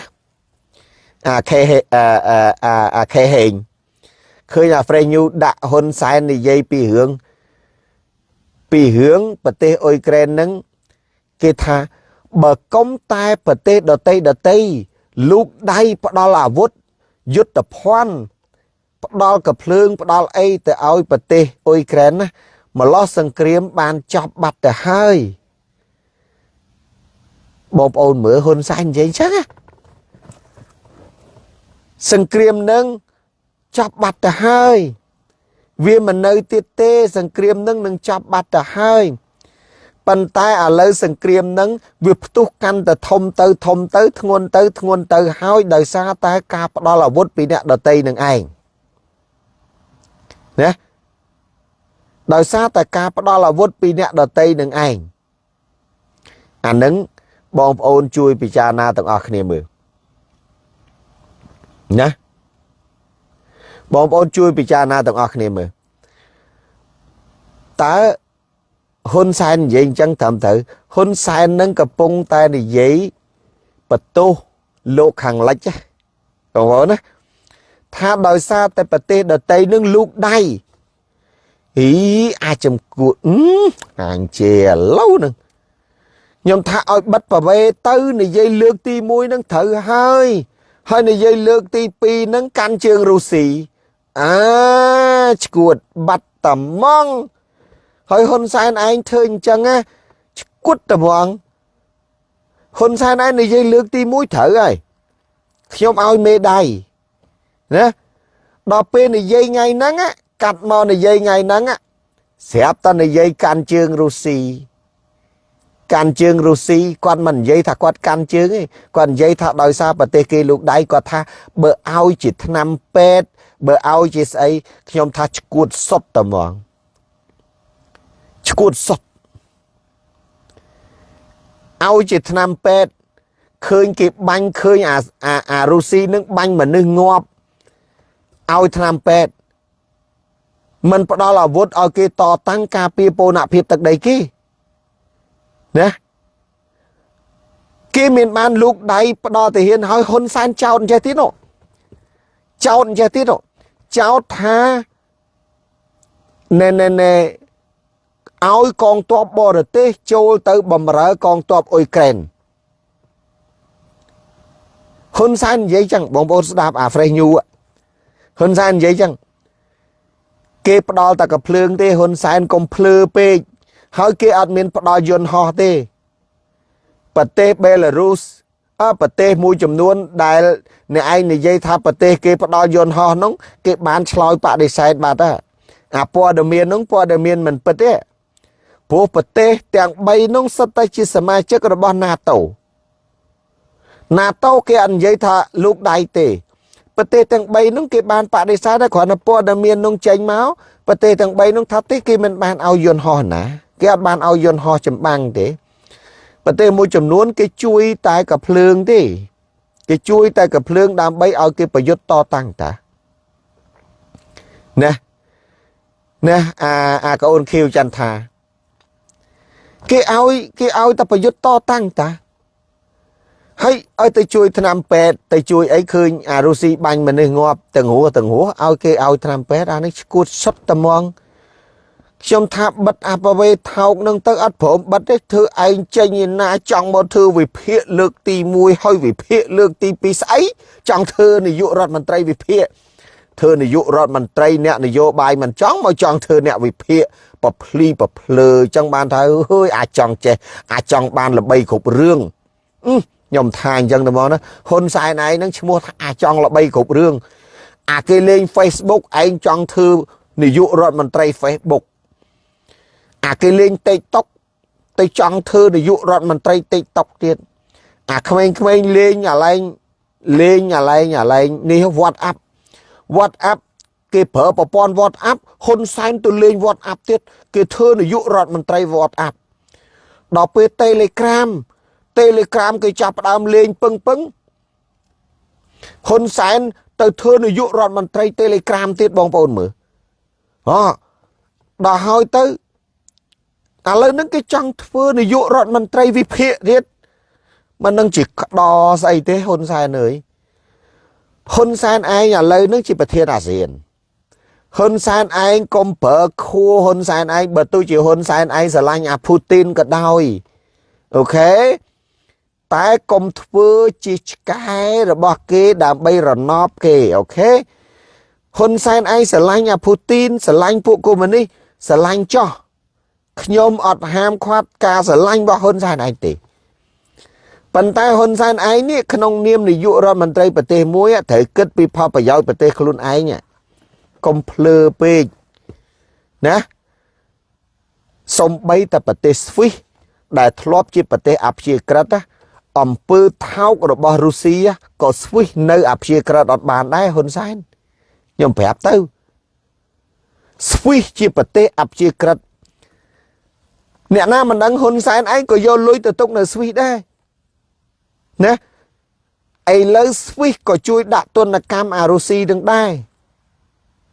អាខេអាអាអាខេហេងឃើញអាប្រេសញូដាក់ហ៊ុនសែននិយាយពីរឿងពីរឿងប្រទេសអ៊ុយក្រែននឹងគេថាបើកុំតែប្រទេសដតីដតីលូកដៃផ្ដាល់អាវុធយុទ្ធភ័ណ្ឌ ផ្ដាល់កភ្លើងផ្ដាល់អីទៅឲ្យប្រទេសអ៊ុយក្រែនណាម្លោះសង្គ្រាមបានចប់បាត់ទៅហើយបងប្អូនមើលហ៊ុនសែននិយាយចឹងសង្គ្រាមនឹងចប់បាត់ទៅហើយវាមិននៅទៀតទេ សង្គ្រាមនឹងនឹងចប់បាត់ទៅហើយប៉ុន្តែឥឡូវសង្គ្រាមនឹងវាផ្ទុះកាន់តែធំទៅធំទៅធ្ងន់ទៅធ្ងន់ទៅហើយដោយសារតែការផ្ដាល់អាវុធពីអ្នកដតីនឹងឯង ណាដោយសារតែការផ្ដាល់អាវុធពីអ្នកដតីនឹងឯងអានឹងបងប្អូនជួយពិចារណាទាំងអស់គ្នាមើលណាបងប្អូនជួយពិចារណាទាំងអស់គ្នាមើលតើហ៊ុនសែននិយាយអញ្ចឹងត្រឹមត្រូវហ៊ុនសែននឹងកំពុងតែនិយាយបន្ទោសលោកខាងលិចបងប្អូនណា ថាដោយសារតែប្រទេសដតីនឹងលូកដៃអីអាចចំគួតអញជាឥឡូវនឹងខ្ញុំថាឲ្យបិទប្រវេទៅនិយាយលើកទី1នឹងត្រូវហើយហើយនិយាយលើកទី2នឹងកាន់ជើងរុស្ស៊ីអាឈួតបាត់តំងហើយហ៊ុនសែនឯងធ្វើអញ្ចឹងណាឈួតតំងហ៊ុនសែនឯងនិយាយលើកទី1ត្រូវហើយខ្ញុំឲ្យមេដៃ ណាដល់ពេលនិយាយថ្ងៃហ្នឹងកាត់មកនិយាយថ្ងៃហ្នឹងស្រាប់តែនិយាយកាន់ជើងរុស្ស៊ីកាន់ជើងរុស្ស៊ីគាត់មិននិយាយថាគាត់កាន់ជើងទេគាត់និយាយថាដោយសារប្រទេសគេលោកដៃគាត់ថាបើឲ្យជាឆ្នាំពេទ្យបើឲ្យជាស្អីខ្ញុំថាឈួតសុតតែហ្មងឈួតសុតឲ្យជាឆ្នាំពេទ្យឃើញគេបាញ់ឃើញអាអាអារុស្ស៊ីនឹងបាញ់មនុស្សងាប់ ឲ្យឆ្នាំពេទ្យមិនផ្ដល់អាវុធឲ្យគេតតាំងការពារពូនភាពទឹកដីគេណាគេមានបានលូកដៃផ្ដល់ទាហានឲ្យហ៊ុនសែនចោតអញ្ចេះទៀតនោះចោតអញ្ចេះទៀតនោះចោតថាណែណែណែឲ្យកងទ័ពបរទេសចូលទៅបំរើកងទ័ពអ៊ុយក្រែនហ៊ុនសែននិយាយចឹងបងប្អូនស្ដាប់អា Fresh News ហ៊ុន សែននិយាយចឹងគេផ្ដាល់តែកភ្លើងទេហ៊ុនសែនកុំភ្លឺពេកហើយគេអត់មានផ្ដល់យន្តហោះទេប្រទេសបេឡារុសអើប្រទេសមួយចំនួនដែលអ្នកឯងនិយាយថាប្រទេសគេផ្ដល់យន្តហោះនោះគេបានឆ្លើយបដិសេធបាត់ហើយអាព័ត៌មាននោះព័ត៌មានមិនពិតទេព្រោះប្រទេសទាំង3នោះសុទ្ធតែជាសមាជិករបស់ NATO NATO គេអត់និយាយថាលោកដៃទេ ប្រទេសទាំង3នោះគេបានបដិសេធតែគ្រាន់តែព័ត៌មាននោះចេញមកប្រទេសទាំង3នោះថាទេគេមិនបានឲ្យយន្តហោះណាគេអត់បានឲ្យយន្តហោះចម្បាំងទេប្រទេសមួយចំនួន គេជួយតែកភ្លើងទេគេជួយតែកភ្លើងដើម្បីឲ្យគេប្រយុទ្ធតតាំងតាណាណាអាអាកូនខៀវចន្ទថាគេឲ្យគេឲ្យតែប្រយុទ្ធតតាំងតា ហើយឲ្យទៅជួយថ្នាំពេទ្យទៅជួយអីឃើញអារុស៊ីបាញ់មនុស្សងាប់ទាំងហួរទាំងហួរឲ្យគេឲ្យថ្នាំពេទ្យអានេះឈួតសុតត្មងខ្ញុំថាបិទអបវេថោកនឹងទៅអត់ព្រមបិទទេធ្វើឯងចេញឯណាចង់មកធ្វើវិភាគលើកទី1ហើយវិភាគលើកទី2ស្អីចង់ធ្វើនាយករដ្ឋមន្ត្រីវិភាគធ្វើនាយករដ្ឋមន្ត្រីអ្នកនយោបាយមិនចង់មកចង់ធ្វើអ្នកវិភាគប្រភ្លីប្រភ្លើចឹងបានថាអើយអាចចង់ចេះអាចចង់បានល្បីគ្រប់រឿង ខ្ញុំថាអញ្ចឹងទៅមកណាហ៊ុនសែនឯងហ្នឹងឈ្មោះថាអាចង់ល្បីគ្រប់រឿងអាគេលេង Facebook ឯងចង់ធ្វើនាយករដ្ឋមន្ត្រី Facebook អាគេលេង TikTok ទៅចង់ធ្វើនាយករដ្ឋមន្ត្រី TikTok ទៀតអាក្មេងៗលេងអាឡែងលេងអាឡែងអាឡែងនេះ WhatsApp WhatsApp គេប្រើប្រព័ន្ធ WhatsApp ហ៊ុនសែនទៅលេង WhatsApp ទៀតគេធ្វើនាយករដ្ឋមន្ត្រី WhatsApp ដល់ពេល Telegram Telegram គេចាប់ផ្ដើមលេងពឹងពឹងហ៊ុនសែនទៅធ្វើនាយករដ្ឋមន្ត្រី Telegram ទៀតបងប្អូនមើលអដល់ហើយទៅឥឡូវហ្នឹងគេចង់ធ្វើនាយករដ្ឋមន្ត្រីវិភាគទៀតមិននឹងជាក្តោស្អីទេហ៊ុនសែនអើយហ៊ុនសែនឯងឥឡូវហ្នឹងជាប្រធានអាស៊ានហ៊ុនសែនឯងកុំប្រើខួហ៊ុនសែនឯងបើទោះជាហ៊ុនសែនឯងស្រឡាញ់អាពូទីនក៏ដោយអូខេ តែកុំធ្វើជាឆ្កែរបស់គេដើម្បីរណបគេអូខេហ៊ុនសែនឯងស្រឡាញ់អាពូទីនស្រឡាញ់ពួកកុម្មុយនីសស្រឡាញ់ចោះខ្ញុំអត់ហាមឃាត់ការស្រឡាញ់របស់ហ៊ុនសែនឯងទេប៉ុន្តែហ៊ុនសែនឯងនេះក្នុងនាមនាយករដ្ឋមន្ត្រីប្រទេសមួយត្រូវគិតពីផលប្រយោជន៍ប្រទេសខ្លួនឯងកុំភ្លើពេកណាសំបីតែប្រទេសស្វីសដែលធ្លាប់ជាប្រទេសអព្យាក្រឹត អំពើថោករបស់រុស្ស៊ីក៏ស្វីសនៅអព្យាក្រឹតអត់បានដែរហ៊ុនសែនខ្ញុំប្រាប់ទៅស្វីសជាប្រទេសអព្យាក្រឹតអ្នកណាមិនដឹងហ៊ុនសែនឯងក៏យកលុយទៅទុកនៅស្វីសដែរណាឥឡូវស្វីសក៏ជួយដាក់ទណ្ឌកម្មអារុស៊ីនឹងដែរ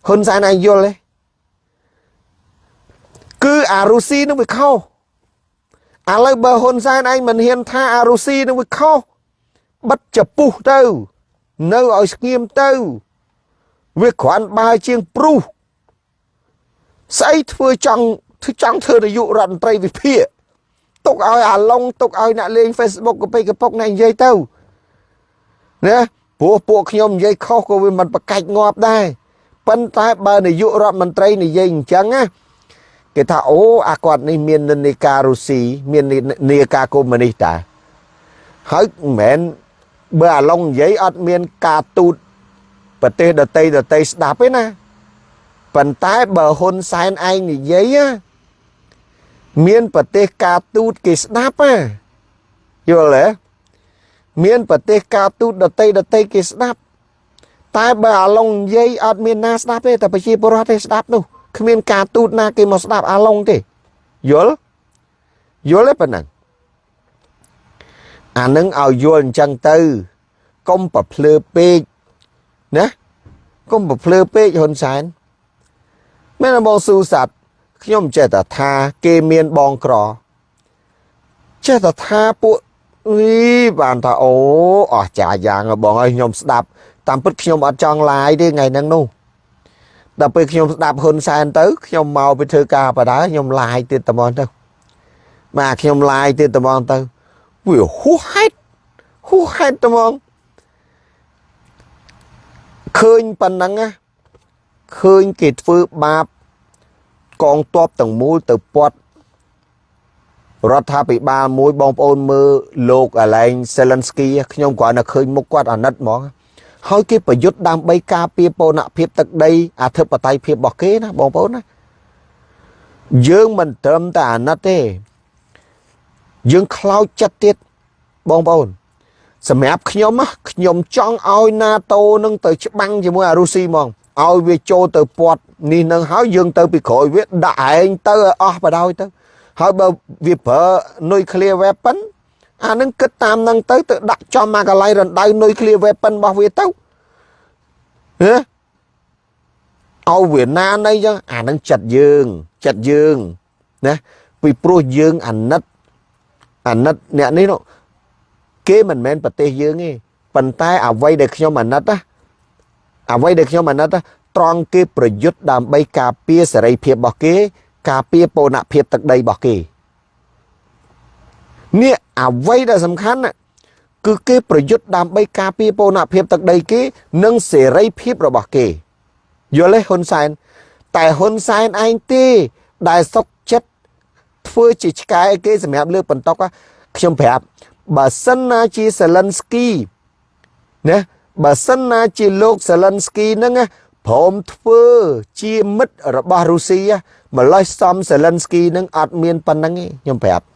ហ៊ុនសែនឯងយល់ទេគឺអារុស៊ីនឹងវាខុស ឥឡូវបើហ៊ុនសែនឯងមិនហ៊ានថាអារុស៊ីនឹងវាខុសបិទចពុះទៅ នៅឲ្យស្ងៀមទៅ វាគ្រាន់បើជាងព្រុសស្អីធ្វើចង់ធ្វើចង់ធ្វើនាយករដ្ឋមន្ត្រីវិភាគទុកឲ្យអាឡុងទុកឲ្យអ្នកលេង Facebook កពេកកពុកអ្នកនិយាយទៅណាព្រោះពួកខ្ញុំនិយាយខុសក៏វាមិនប្រកាច់ងាប់ដែរប៉ុន្តែបើនាយករដ្ឋមន្ត្រីនិយាយអញ្ចឹងណា គេថាអូអាគាត់នេះមាននិន្នាការរុស្ស៊ីមាននិន្នាការកុម្មុយនីសតាហើយមិនមែនបើអាឡុងនិយាយអត់មានការទូតប្រទេសដតីដតីស្ដាប់ទេណាប៉ុន្តែបើហ៊ុនសែនឯងនិយាយមានប្រទេសការទូតគេស្ដាប់ណាយល់ទេមានប្រទេសការទូតដតីដតីគេស្ដាប់ តែបើអាឡុងនិយាយអត់មានណាស្ដាប់ទេតែប្រជាពលរដ្ឋទេស្ដាប់នោះ គ្មានការទូតណាគេមកស្ដាប់អាឡុងទេយល់យល់ទេប៉ុណ្ណឹងអានឹងឲ្យយល់អញ្ចឹងទៅកុំប្រភ្លើពេកណាកុំប្រភ្លើពេកហ៊ុនសែនមែនបងស៊ូសាត់ខ្ញុំចេះតែថាគេមានបងក្រចេះតែថាពួកវីបានថាអូអស់ចាយ៉ាងបងឲ្យខ្ញុំស្ដាប់តាមពិតខ្ញុំអត់ចង់ឡាយទេថ្ងៃហ្នឹងនោះ ដល់ពេលខ្ញុំស្ដាប់ហ៊ុនសែនទៅខ្ញុំមកពីធ្វើការបដាខ្ញុំឡាយទៀតត្មងទៅបាទខ្ញុំឡាយទៀតត្មងទៅវាហួសហេតុហួសហេតុត្មងឃើញប៉ុណ្ណឹងណាឃើញគេធ្វើបាបកងទ័ពទាំងមូលទៅពាត់រដ្ឋាភិបាលមួយបងប្អូនមើលលោកអាឡែងសេលិនស្គីខ្ញុំគ្រាន់តែឃើញមុខគាត់អាណិតហ្មង ហើយគេប្រយុទ្ធដើម្បីការពារបូរណភាពទឹកដីអធិបតេយ្យភាពរបស់គេណាបងប្អូនណាយើងមិនត្រឹមតែអាណិតទេយើងខ្លោចចិត្តទៀតបងប្អូនសម្រាប់ខ្ញុំខ្ញុំចង់ឲ្យ NATO នឹងទៅច្បាំងជាមួយអារុស៊ីហ្មងឲ្យវាចូលទៅពាត់នេះនឹងហើយយើងទៅពីក្រោយវាដាក់ឯងទៅឲ្យអស់បដ ாய் ទៅហើយបើវាប្រើ nuclear weapon អានឹងគិតតាមនឹងទៅទៅដាក់ចំមកកន្លែងរណ្ដៅ nuclear weapon របស់វាទៅហ៎ឲ្យវាណានៃចឹងអានឹងចិត្តយើងចិត្តយើងណាពីព្រោះយើងអាណិតអាណិតអ្នកនេះនោះគេមិនមែនប្រទេសយើងទេប៉ុន្តែអ្វីដែលខ្ញុំអាណិតណាអ្វីដែលខ្ញុំអាណិតត្រង់គេប្រយុទ្ធដើម្បីការពារសេរីភាពរបស់គេ ការពារបូរណភាពទឹកដីរបស់គេ នេះអ្វីដែលសំខាន់គឺគេប្រយុទ្ធដើម្បីការពារបូរណភាពទឹកដីគេនិងសេរីភាពរបស់គេយល់ទេហ៊ុនសែនតែហ៊ុនសែនឯងទេដែលសុកចិត្តធ្វើជាឆ្កែគេសម្រាប់លើកបន្តុកខ្ញុំប្រាប់បើសិនណាជាសេលិនស្គីណាបើសិនណាជាលោកសេលិនស្គីហ្នឹងព្រមធ្វើជាមិត្តរបស់រុស្ស៊ីម្លេះសំសេលិនស្គីហ្នឹងអត់មានប៉ុណ្្នឹងទេខ្ញុំប្រាប់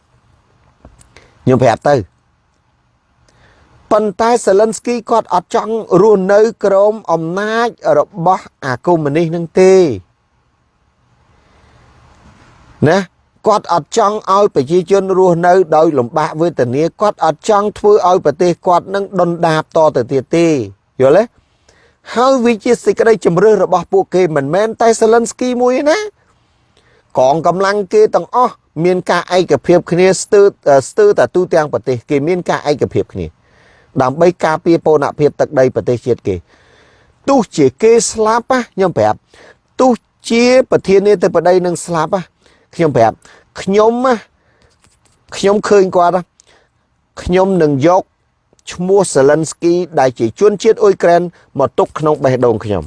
ខ្ញុំប្រាប់ទៅប៉ុន្តែសេលិនស្គីគាត់អត់ចង់រស់នៅក្រោមអំណាចរបស់អាកុម្មុយនីសនឹងទេណាគាត់អត់ចង់ឲ្យប្រជាជនរស់នៅដោយលំបាកវេទនាគាត់អត់ចង់ធ្វើឲ្យប្រទេសគាត់នឹងដុនដាបតទៅទៀតទេយល់ទេហើយវាជាសេចក្តីជំរឿសរបស់ពួកគេមិនមែនតែសេលិនស្គីមួយទេណា កងកម្លាំងគេទាំងអស់មានការឯកភាពគ្នាស្ទើរស្ទើរតែទូទាំងប្រទេសគេមានការឯកភាពគ្នា ដើម្បីការពារបូរណភាពទឹកដីប្រទេសជាតិគេទោះជាគេស្លាប់ខ្ញុំប្រាប់ទោះជាប្រធានាធិបតីនឹងស្លាប់ខ្ញុំប្រាប់ខ្ញុំខ្ញុំឃើញគាត់ខ្ញុំនឹងយកឈ្មោះសេលិនស្គីដែលជាជនជាតិអ៊ុយក្រែនមកទុកក្នុងបេះដូងខ្ញុំ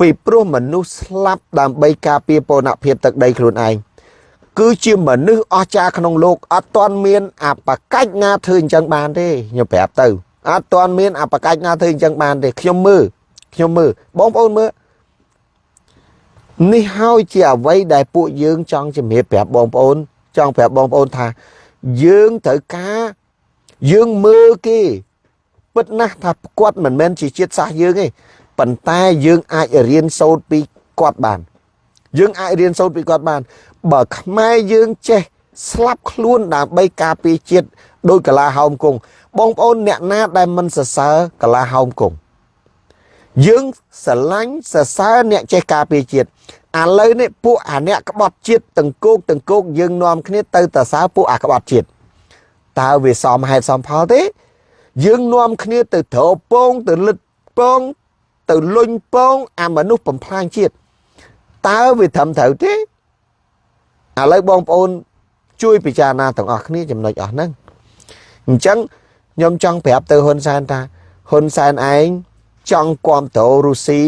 ពីព្រោះមនុស្សស្លាប់ដើម្បីការពារបូរណភាពទឹកដីខ្លួនឯងគឺជាមនុស្សអស្ចារ្យក្នុងលោកអត់ទាន់មានអបកាច់ណាធ្វើអញ្ចឹងបានទេខ្ញុំប្រាប់ទៅអត់ទាន់មានអបកាច់ណាធ្វើអញ្ចឹងបានទេខ្ញុំមើលខ្ញុំមើលបងប្អូនមើលនេះហើយជាអ្វីដែលពួកយើងចង់ជំរាបប្រាប់បងប្អូន ចង់ប្រាប់បងប្អូនថា យើងត្រូវការយើងមើលគេពិតណាស់ថាគាត់មិនមែនជាជាតិសាសន៍យើងទេ ប៉ុន្តែយើងអាចរៀនសូត្រពីគាត់បាន យើងអាចរៀនសូត្រពីគាត់បាន បើខ្មែរយើងចេះស្លាប់ខ្លួនដើម្បីការពារជាតិដោយកលាហោមគង់បងប្អូនអ្នកណាដែលមិនសរសើរកលាហោមគង់យើងស្រឡាញ់សរសើរអ្នកចេះការពារជាតិឥឡូវនេះពួកអាអ្នកក្បត់ជាតិទាំងគោកទាំងគោកយើងនាំគ្នាទៅតសើពួកអាក្បត់ជាតិតើវាសមហេតុសមផលទេ យើងនាំគ្នាទៅត្រពងទៅលិតពង ទៅលុញពងអាមនុស្សបំផ្លាញជាតិតើវាត្រឹមត្រូវទេឥឡូវបងប្អូន ជួយពិចារណាទាំងអស់គ្នាចំណុចអស់ហ្នឹងអញ្ចឹងខ្ញុំចង់ប្រាប់ទៅហ៊ុនសែនថាហ៊ុនសែនឯងចង់គ្រប់គ្រងរុស្ស៊ី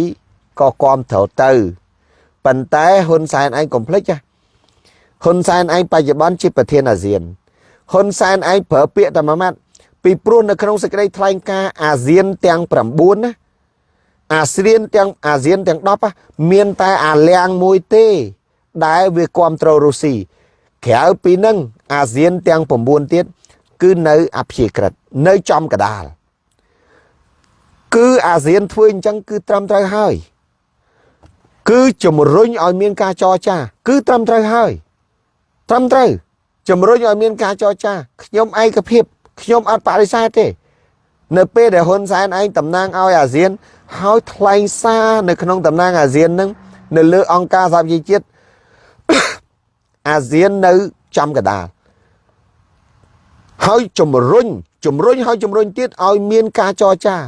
ក៏គ្រប់គ្រងទៅប៉ុន្តែហ៊ុនសែនឯងកុំភ្លេចហ៊ុនសែនឯងបច្ចុប្បន្នជាប្រធានអាស៊ានហ៊ុនសែនឯងប្រើពាក្យតែមួយម៉ាត់ពីព្រោះនៅក្នុងសេចក្តីថ្លែងការណ៍អាស៊ានទាំង9ណា អាស៊ានទាំងអាស៊ានទាំង10មានតែអាលៀងមួយទេ ដែលវាគ្រប់គ្រងរុស្ស៊ីក្រៅពីនឹងអាស៊ានទាំង9ទៀតគឺនៅអព្យាក្រឹតនៅចំកដាលគឺអាស៊ានធ្វើអញ្ចឹងគឺត្រឹមត្រូវហើយ គឺជំរុញឲ្យមានការចរចា គឺត្រឹមត្រូវហើយត្រឹមត្រូវជំរុញឲ្យមានការចរចាខ្ញុំឯកភាពខ្ញុំអត់បដិសេធទេ នៅពេលដែលហ៊ុនសែនឯងតំណាងឲ្យអាស៊ានហើយថ្លែងសារនៅក្នុងតំណាងអាស៊ាននឹងនៅលើអង្គការសហប្រជាជាតិអាស៊ាននៅចំកដាលហើយជំរុញជំរុញហើយជំរុញទៀតឲ្យមានការចរចាឲ្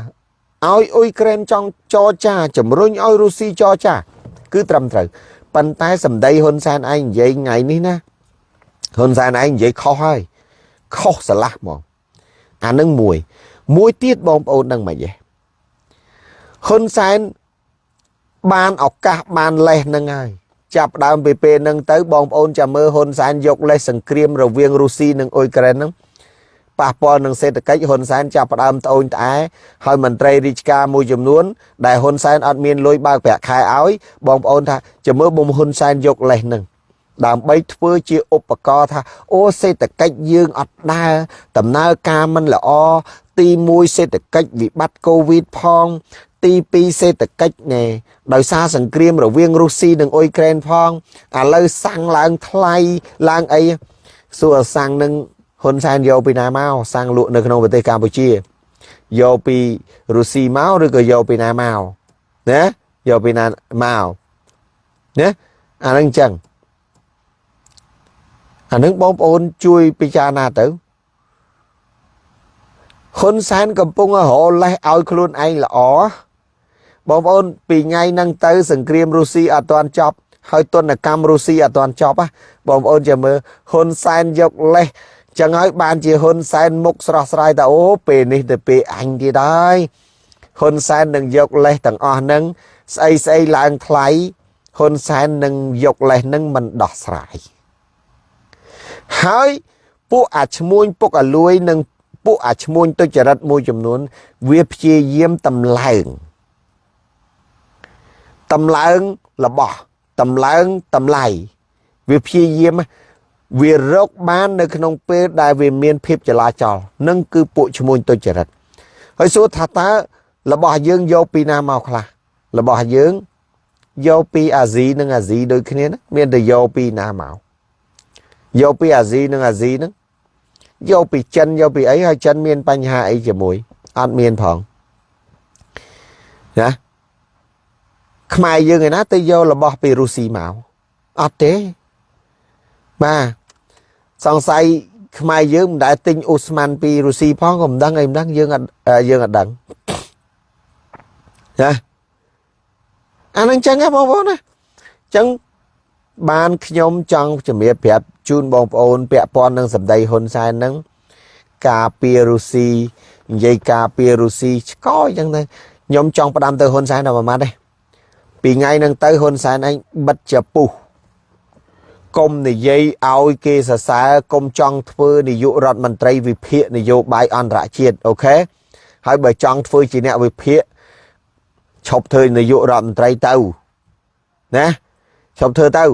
យអ៊ុយក្រែនចង់ចរចាជំរុញឲ្យរុស្ស៊ីចរចា គឺត្រឹមត្រូវប៉ុន្តែសម្ដីហ៊ុនសែនឯងនិយាយថ្ងៃនេះណាហ៊ុនសែនឯងនិយាយខុសហើយខុសស្រឡះហ្មងអានឹងមួយ មួយទៀតបងប្អូននឹងមិនទេហ៊ុនសែនបានឱកាសបានលេសនឹងហើយចាប់ដើមពីពេលហ្នឹងទៅបងប្អូនចាំមើលហ៊ុនសែនយកលេសសង្គ្រាមរវាងរុស្ស៊ីនិងអ៊ុយក្រែនហ្នឹងប៉ះពាល់នឹងសេដ្ឋកិច្ចហ៊ុនសែនចាប់ផ្ដើមត្អូញត្អែហើយមន្ត្រីរាជការមួយចំនួន ដែលហ៊ុនសែនអត់មានលុយបើកប្រាក់ខែឲ្យបងប្អូនថាចាំមើលបំហ៊ុនសែនយកលេសហ្នឹង ដើម្បីធ្វើជាឧបករណ៍ថាអូសេដ្ឋកិច្ចយើងអត់ដើរដំណើរការមិនល្អទី1សេដ្ឋកិច្ចវិបត្តិកូវីដផងទី2សេដ្ឋកិច្ចណែដោយសារសង្គ្រាមរវាងរុស្ស៊ីនិងអ៊ុយក្រែនផងឥឡូវសាំងឡើងថ្លៃឡើងអីសួរសាំងនឹងហ៊ុនសែនយកពីណាមកសាំងលក់នៅក្នុងប្រទេសកម្ពុជាយកពីរុស្ស៊ីមកឬក៏យកពីណាមកណាយកពីណាមកណាអានឹងអញ្ចឹង អានឹងបងប្អូនជួយពិចារណាទៅហ៊ុនសែនកំពុងរលេះឲ្យខ្លួនឯងល្អបងប្អូនពីថ្ងៃហ្នឹងទៅ សង្គ្រាមរុស្ស៊ីអត់ទាន់ចប់ហើយទនកម្មរុស្ស៊ីអត់ទាន់ចប់បងប្អូនចាំមើលហ៊ុនសែនយកលេសចឹងហើយបានជាហ៊ុនសែនមុខស្រស់ស្រាយថាអូពេលនេះទៅពេលអញទៀតហើយហ៊ុនសែននឹងយកលេសទាំងអស់ហ្នឹងស្អីស្អីឡើងថ្លៃហ៊ុនសែននឹងយកលេសហ្នឹងមិនដោះស្រាយ ហើយពួកអាឈ្មួញពុកអាលួយនិងពួកអាឈ្មួញទុច្ចរិតមួយចំនួន វាព្យាយាមតម្លើងតម្លើងរបស់តម្លើងតម្លៃវាព្យាយាមវារកបាននៅក្នុងពេលដែលវាមានភាពចលាចលនឹងគឺពួកឈ្មួញទុច្ចរិតហើយសួរថាតើរបស់យើងយកពីណាមកខ្លះរបស់យើងយកពីអាស៊ីនិងអាស៊ីដូចគ្នាណាមានតែយកពីណាមក យកពីអាស៊ីនិងអាស៊ីហ្នឹងយកពីចិនយកពីអីហើយចិនមានបញ្ហាអីជាមួយអត់មានផងណាខ្មែរយើងឯណាទៅយករបស់ពីរុស្ស៊ីមកអត់ទេបាទសង្ស័យខ្មែរយើងមិនដែលទិញអូស្មန်ពីរុស្ស៊ីផងក៏មិនដឹងអីមិនដឹងយើងអត់យើងអត់ដឹងណាអានឹងចឹងហ៎បងប្អូនណាចឹង បានខ្ញុំចង់ជំរាបប្រាប់ជូនបងប្អូនពាក់ព័ន្ធនឹងសម្ដីហ៊ុនសែនហ្នឹងការពីរុស្ស៊ីនិយាយការពីរុស្ស៊ីឆ្កយចឹងទៅខ្ញុំចង់ផ្ដាំទៅហ៊ុនសែនដល់មួយម៉ាត់ទេពីថ្ងៃហ្នឹងទៅហ៊ុនសែនឯងបិទចពុះកុំនិយាយឲ្យគេសរសើរកុំចង់ធ្វើនាយករដ្ឋមន្ត្រីវិភាគនយោបាយអន្តរជាតិអូខេហើយបើចង់ធ្វើជាអ្នកវិភាគឈប់ធ្វើនាយករដ្ឋមន្ត្រីទៅណា ឈប់ធ្វើទៅឲ្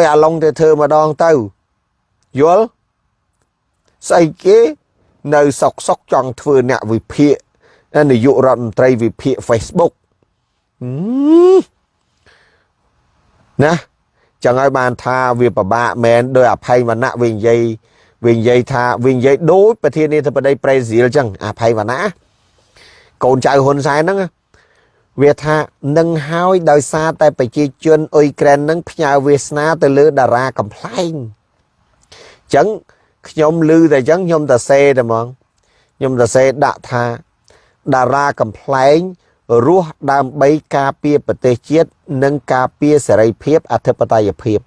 យអាឡុងទៅធ្វើម្ដងទៅយល់ស្អីគេនៅសុកសុកចង់ធ្វើអ្នកវិភាគនាយករដ្ឋមន្ត្រីវិភាគ Facebook ណាចឹងហើយបានថាវាពិបាកមែនដោយអភ័យវណ្ណៈវិញនិយាយវិញនិយាយថាវិញនិយាយដូចប្រធានាធិបតីប្រេស៊ីលចឹងអភ័យវណ្ណៈកូនចៅហ៊ុនសែនហ្នឹង វាថានឹងហើយដោយសារតែប្រជាជនអ៊ុយក្រែននឹងផ្ញើវាសនាទៅលើតារាកំ pl ែងអញ្ចឹងខ្ញុំឮតែអញ្ចឹងខ្ញុំទៅសេតែហ្មងខ្ញុំទៅសេដាក់ថាតារាកំ pl ែងរស់ដើម្បីការពារប្រទេសជាតិនិងការពារសេរីភាពអធិបតេយ្យភាព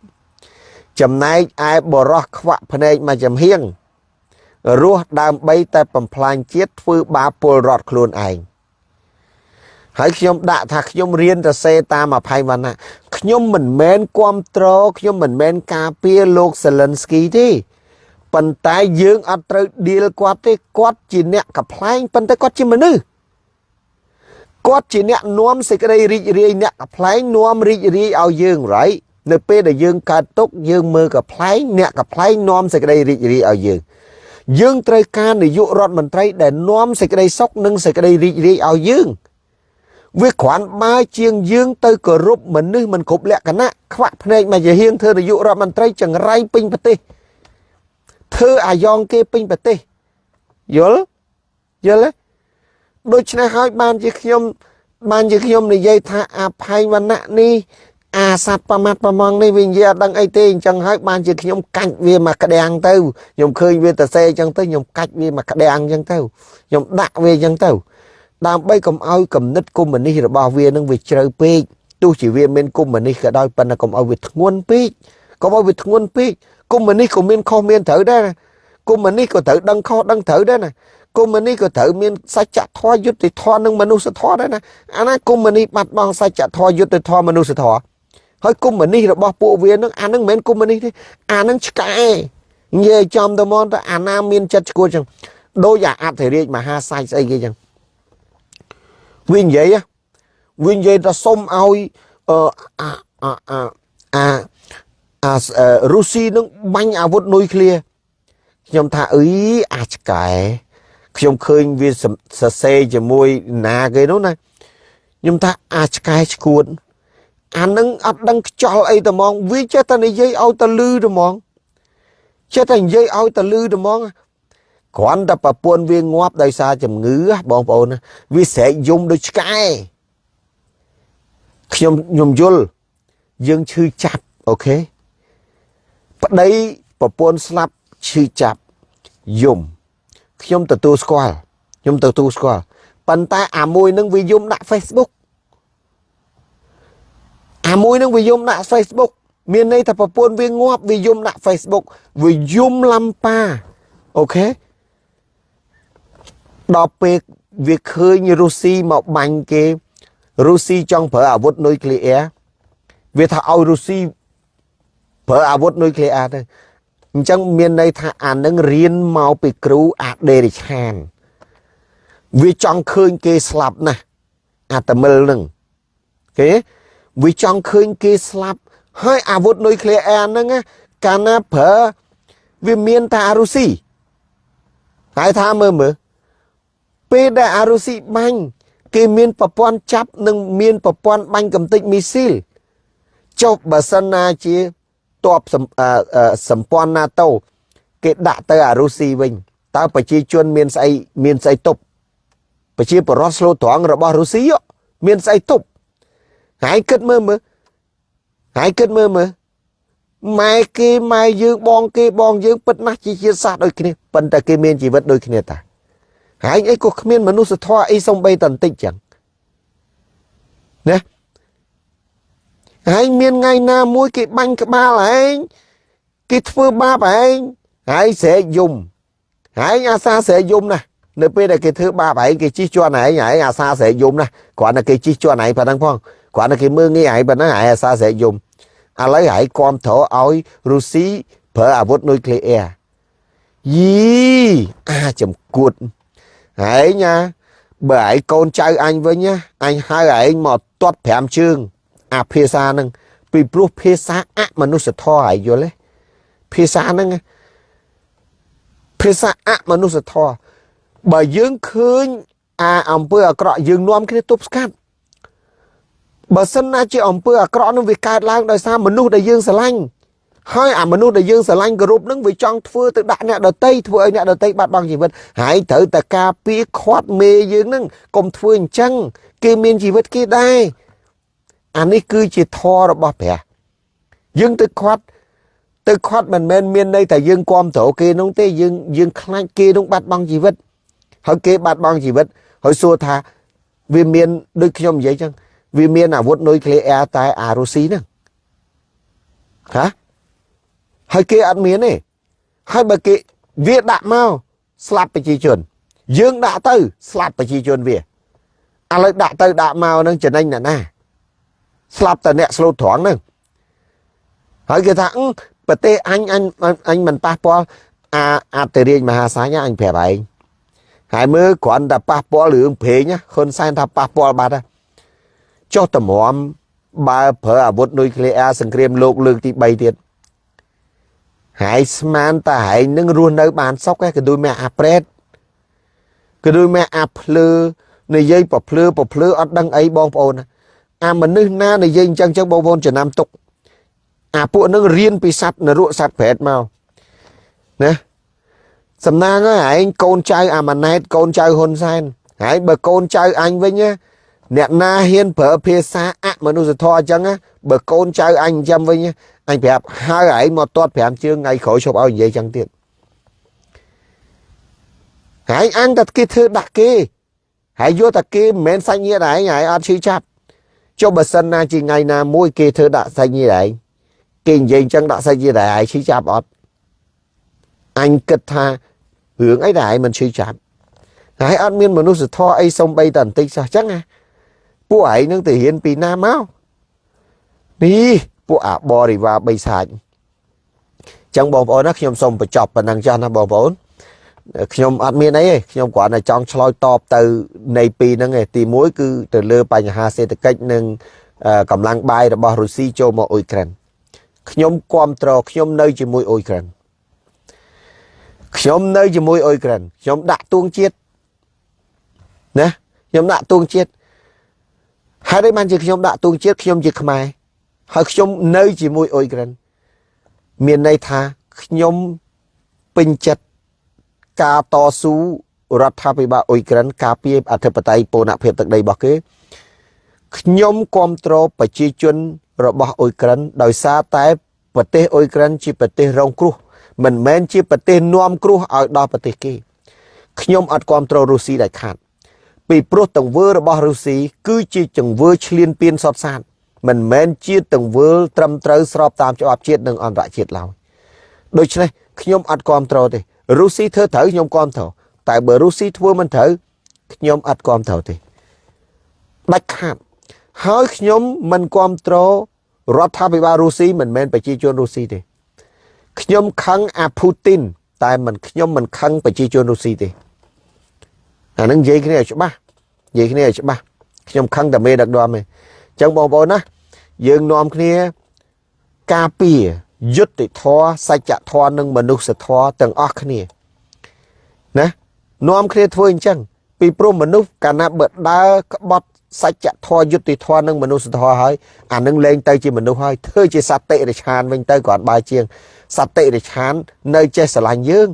ចំណែកឯបរោះខ្វាក់ភ្នែកមួយចំហៀងរស់ដើម្បីតែបំផ្លាញជាតិធ្វើបាបពលរដ្ឋខ្លួនឯង ហើយខ្ញុំដាក់ថាខ្ញុំរៀនទៅសេតាមអភ័យវណ្ណៈខ្ញុំមិនមែនគ្រប់ត្រខ្ញុំមិនមែនការពារលោកសេលិនស្គីទេប៉ុន្តែយើងអត់ត្រូវឌីលគាត់ទេគាត់ជាអ្នកកំ pl ែងប៉ុន្តែគាត់ជាមនុស្សគាត់ជាអ្នកនាំសេចក្តីរីករាយអ្នកកំ pl ែងនាំរីករាយឲ្យយើងរ៉ៃនៅពេលដែលយើងកើតទុកយើងមើលកំ pl ែងអ្នកកំ pl ែងនាំសេចក្តីរីករាយឲ្យយើងយើងត្រូវការនាយករដ្ឋមន្ត្រីដែលនាំសេចក្តីសុខនិងសេចក្តីរីករាយឲ្យយើង វាគ្រាន់បើជាងយើងទៅគោរពមនុស្សមិនគ្រប់លក្ខណៈខ្វាក់ភ្នែកមកជាហៀងធ្វើនាយករដ្ឋមន្ត្រីចង្រៃពេញប្រទេសធ្វើអាយ៉ងគេពេញប្រទេសយល់យល់ទេដូច្នេះហើយបានជាខ្ញុំ បានជាខ្ញុំនិយាយថាអភ័យវណ្ណៈនេះអាសត្វប្រមាត់ប្រមងនេះវានិយាយអត់ដឹងអីទេអញ្ចឹងហើយបានជាខ្ញុំកាច់វាមកក្តាំងទៅខ្ញុំឃើញវាតសេអញ្ចឹងទៅខ្ញុំកាច់វាមកក្តាំងអញ្ចឹងទៅខ្ញុំដាក់វាអញ្ចឹងទៅ ដើម្បីកុំឲ្យគំនិតកុម្មុយនីសរបស់វានឹងវាជ្រៅពេកទោះជាវាមានកុម្មុយនីសក៏ដោយប៉ុន្តែកុំឲ្យវាធ្ងន់ពេកកុំឲ្យវាធ្ងន់ពេកកុម្មុយនីសក៏មានខុសមានត្រូវដែរណាកុម្មុយនីសក៏ត្រូវដឹងខុសដឹងត្រូវដែរណាកុម្មុយនីសក៏ត្រូវមានសច្ចធម៌យុត្តិធម៌និងមនុស្សធម៌ដែរណាអាណាកុម្មុយនីសបាត់បង់សច្ចធម៌យុត្តិធម៌មនុស្សធម៌ហើយកុម្មុយនីសរបស់ពួកវានឹងអានឹងមិនមែនកុម្មុយនីសទេអានឹងឆ្កែនិយាយចំទៅមកទៅអាណាមានចិត្តឈួតចឹងដូចអាអធិរាជមហាសាយស្អីគេចឹង វានិយាយវានិយាយថាសុំឲ្យអឺអាអាអាអាអារុស្ស៊ីនឹងបាញ់អាវុធនុយក្លេខ្ញុំថាអីអាឆ្កែខ្ញុំឃើញវាសរសេរជាមួយណាគេនោះណាខ្ញុំថាអាឆ្កែឈួតអានឹងអត់ដឹងខ្ចល់អីតែហ្មងវាចេះតែនិយាយឲ្យទៅលឺតែហ្មងចេះតែនិយាយឲ្យទៅលឺតែហ្មង គ្រាន់តែប្រពន្ធវាងាប់ដោយសារជំងឺបងប្អូនវាស្រែកយំដូចឆ្កែខ្ញុំខ្ញុំយល់យើងឈឺចាប់អូខេប្តីប្រពន្ធស្លាប់ឈឺចាប់យំខ្ញុំទទួលស្គាល់ខ្ញុំទទួលស្គាល់ប៉ុន្តែអាមួយនឹងវាយំដាក់ Facebook អាមួយនឹងវាយំដាក់ Facebook មានន័យថាប្រពន្ធវាងាប់វាយំដាក់ Facebook វាយំឡំប៉ាអូខេ ដល់ពេលវាឃើញរុស្ស៊ីមកបាញ់គេរុស្ស៊ីចង់ប្រើអាវុធនុយក្លេអ៊ែរវាថាឲ្យរុស្ស៊ីប្រើអាវុធនុយក្លេអ៊ែរទៅអញ្ចឹងមានន័យថាអានឹងរៀនមកពីគ្រូអាដេរិឆានវាចង់ឃើញគេស្លាប់ណាស់អាតមិលនឹងគេវាចង់ឃើញគេស្លាប់ហើយអាវុធនុយក្លេអ៊ែរហ្នឹងកាលណាប្រើវាមានតែអារុស៊ីហើយថាមើលមើល ពេលដែលអារុស៊ីបាញ់គេមានប្រព័ន្ធចាប់និងមានប្រព័ន្ធបាញ់កំទេចមីស៊ីលចុះបើសិនណាជាតបសម្ព័ន្ធ NATO គេដាក់ទៅអារុស៊ីវិញតើប្រជាជនមានស្អីមានស្អីទប់ប្រជាបរោះស្លូត្រង់របស់រុស្ស៊ីមានស្អីទប់ហើយគិតមើលមើលហើយគិតមើលមើលម៉ែគេម៉ែយើងបងគេបងយើងពិតណាស់ជាជាតិសាសន៍ដូចគ្នាប៉ុន្តែគេមានជីវិតដូចគ្នាតា ហើយអីក៏គ្មានមនុស្សធម៌អីសំបីតន្តិចចឹងណាហើយមានថ្ងៃណាមួយគេបាញ់ក្បាលឯងគេធ្វើបាបឯងហើយស្រែកយំហើយអាសាស្រែកយំណាស់នៅពេលដែលគេធ្វើបាបឯងគេជិះជាន់ឯងឯងអាសាស្រែកយំណាស់គ្រាន់តែគេជិះជាន់ឯងប៉ុណ្ណឹងផងគ្រាន់តែគេមើលងាយឯងប៉ុណ្ណឹងឯងអាសាស្រែកយំឥឡូវឯងគ្រប់ត្រឲ្យរុស្ស៊ីប្រើអាវុធនុយក្លេអ៊ែរយីអាចំគួត ឯងណាបើឯងកូនចៅអញវិញណាអញហៅឯងមកទាត់5ជើង អាភាសាហ្នឹងពីព្រោះភាសាអមនុស្សធម៌ឯងយល់ទេភាសាហ្នឹងភាសាអមនុស្សធម៌បើយើងឃើញអាអំពើអាក្រក់យើងនាំគ្នាទប់ស្កាត់បើសិនណាជាអំពើអាក្រក់នឹងវាកើតឡើងដោយសារមនុស្សដែលយើងស្រឡាញ់ ហើយអាមនុស្សដែលយើងស្រឡាញ់គោរពនឹងវាចង់ធ្វើទៅដាក់អ្នកដតីធ្វើឲ្យអ្នកដតីបាត់បង់ជីវិតហើយត្រូវតែការពារខាត់មេយើងនឹងកុំធ្វើអញ្ចឹងគេមានជីវិតគេដែរអានេះគឺជាធម៌របស់ព្រះយើងទៅខាត់ទៅខាត់មិនមែនមានន័យតែយើងគ្រប់គ្រងគេនោះទេយើងយើងខ្លាចគេនោះបាត់បង់ជីវិតហើយគេបាត់បង់ជីវិតហើយសួរថាវាមានដូចខ្ញុំនិយាយចឹងវាមានអាវុធនុយក្លេអ៊ែរតែអារុស៊ីហ្នឹងហា ហើយគេអត់មានទេហើយបើគេវាដាក់មកស្លាប់ប្រជាជន យើងដាក់ទៅស្លាប់ប្រជាជនវាឥឡូវដាក់ទៅដាក់មកនឹងចំណេញអ្នកណាស្លាប់តែអ្នកស្លូតត្រង់ហ្នឹងហើយគេថាប្រទេសអញអញអញមិនប៉ះពាល់អាអតរាជមហាសាញអញប្រាប់ឯងហើយមើលគ្រាន់តែប៉ះពាល់រឿងព្រេងហ៊ុនសែនថាប៉ះពាល់បាត់ចុះតម្រាំបើប្រើអាវុធនុយក្លេអ៊ែរសង្គ្រាមលោកលើកទី3ទៀត ហើយស្មានតែហែងនឹងរស់នៅបានសុខឯងក៏ដូចម៉ែអាប្រេតក៏ដូចម៉ែអាភ្លឺនិយាយប្រភ្លឺប្រភ្លឺអត់ដឹងអីបងប្អូនអាមនុស្សណានិយាយអញ្ចឹងចឹងបងប្អូនចំណាំទុកអាពួកនឹងរៀនពីសัตว์នរកសัตว์ប្រេតមកណាសំណាងហើយឯងកូនចៅអាម៉ាណែតកូនចៅហ៊ុនសែនហើយបើកូនចៅអញវិញ អ្នកណាហ៊ានប្រើភាសាអមនុស្សធម៌អញ្ចឹងបើកូនចៅអញចាំវិញអញប្រាប់ហើយឯងមកទាត់5ជើងថ្ងៃក្រោយឈប់ឲ្យនិយាយអញ្ចឹងទៀតហើយអញតែគេធ្វើដាក់គេហើយយកតែគេមិនមែនសាច់ញាតិឯងហើយអត់ឈឺចាប់ចុះបើសិនណាជាថ្ងៃណាមួយគេធ្វើដាក់សាច់ញាតិឯងគេនិយាយអញ្ចឹងដាក់សាច់ញាតិឯងឈឺចាប់អត់អញគិតថារឿងអីដែលឯងមិនឈឺចាប់ហើយអត់មានមនុស្សធម៌អីសំបីតែបន្តិចសោះអញ្ចឹងណា ពួកឯងនឹងទៅរៀនពីណាមកនេះពួកអាបរិវារបីសាច់ចឹងបងប្អូនណាខ្ញុំសូមបញ្ចប់ប៉ុណ្ណឹងចាស់ណាបងប្អូនខ្ញុំអត់មានអីទេខ្ញុំគ្រាន់តែចង់ឆ្លើយតបទៅនៃពីរហ្នឹងឯងទី1គឺទៅលើបញ្ហាសេដ្ឋកិច្ចនិងកម្លាំងបាយរបស់រុស្ស៊ីចូលមកអ៊ុយក្រែនខ្ញុំគ្រប់គ្រងខ្ញុំនៅជាមួយអ៊ុយក្រែនខ្ញុំនៅជាមួយអ៊ុយក្រែនខ្ញុំដាក់ទួងជាតិណាខ្ញុំដាក់ទួងជាតិ ហើយ đây បានជាខ្ញុំដាក់ទួងជាតិខ្ញុំជាខ្មែរហើយខ្ញុំនៅជាមួយអ៊ុយក្រែនមានន័យថាខ្ញុំពេញចិត្តការតស៊ូរដ្ឋាភិបាលអ៊ុយក្រែនការពារអធិបតេយ្យពូនភាពទឹកដីរបស់គេខ្ញុំគ្រប់គ្រងប្រជាជនរបស់អ៊ុយក្រែនដោយសារតែប្រទេសអ៊ុយក្រែនជាប្រទេសរងគ្រោះមិនមែនជាប្រទេសនាំគ្រោះឲ្យដល់ប្រទេសគេខ្ញុំអត់គ្រប់គ្រងរុស្ស៊ីដាច់ខាត ពីព្រោះទង្វើរបស់រុស្ស៊ីគឺជាទង្វើឈ្លានពានសតសាតមិនមែនជាទង្វើត្រឹមត្រូវស្របតាមច្បាប់ជាតិនិងអន្តរជាតិឡើយដូច្នេះខ្ញុំអត់គ្រប់គ្រងទេរុស្ស៊ីធ្វើត្រូវខ្ញុំគ្រប់គ្រងតែបើរុស្ស៊ីធ្វើមិនត្រូវខ្ញុំអត់គ្រប់គ្រងទេដាច់ខាតហើយខ្ញុំមិនគ្រប់គ្រងរដ្ឋាភិបាលរុស្ស៊ីមិនមែនប្រជាជនរុស្ស៊ីទេខ្ញុំខឹងអាពូទីនតែមិនខ្ញុំមិនខឹងប្រជាជនរុស្ស៊ីទេ អានឹងនិយាយគ្នាឲ្យច្បាស់និយាយគ្នាឲ្យច្បាស់ខ្ញុំខឹងតែមេដឹកនាំទេអញ្ចឹងបងប្អូនណាយើងនាំគ្នាការពារយុត្តិធម៌សច្ចធម៌និងមនុស្សធម៌ទាំងអស់គ្នាណានាំគ្នាធ្វើអញ្ចឹងពីព្រោះមនុស្សកាលណាបើដើរក្បត់សច្ចធម៌យុត្តិធម៌និងមនុស្សធម៌ហើយអានឹងលែងទៅជាមនុស្សហើយធ្វើជាសត្វតិរិឆានវិញទៅគាត់បើជាងសត្វតិរិឆាននៅចេះស្រឡាញ់យើង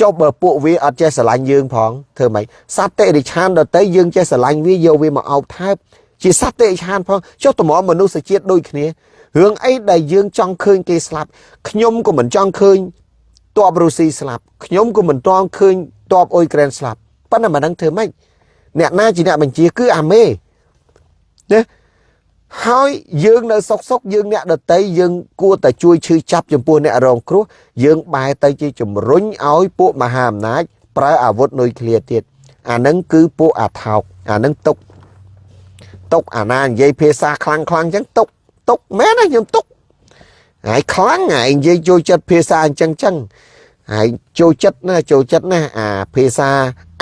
ចុះបើពួកវាអត់ចេះស្រឡាញ់យើងផងធ្វើម៉េចសត្វតិរិឆានដតីយើងចេះស្រឡាញ់វាយកវាមកអោបថែបជាសត្វតិរិឆានផងចុះតម្រាំមនុស្សជាតិដូចគ្នារឿងអីដែលយើងចង់ឃើញគេស្លាប់ខ្ញុំក៏មិនចង់ឃើញតបរុស្ស៊ីស្លាប់ខ្ញុំក៏មិនតង់ឃើញតបអ៊ុយក្រែនស្លាប់ប៉ុន្តែមិនដឹងធ្វើម៉េចអ្នកណាជាអ្នកបញ្ជាគឺអាមេណា ហើយយើងនៅសុកសុកយើងអ្នកដតីយើងគួរតែជួយឈឺចាប់ចំពោះអ្នករងគ្រោះយើងបែរទៅជាជំរុញឲ្យពួកមហាអំណាចប្រើអាវុធនុយក្លេអ៊ែរទៀតអានឹងគឺពួកអាថោកអានឹងទុកទុកអាណានិយាយភាសាខ្លាំងខ្លាំងអញ្ចឹងទុកទុកមែនណាខ្ញុំទុកហើយខ្លាំងហើយនិយាយចូលចិត្តភាសាអញ្ចឹងចឹងហើយចូលចិត្តណាចូលចិត្តណាអាភាសា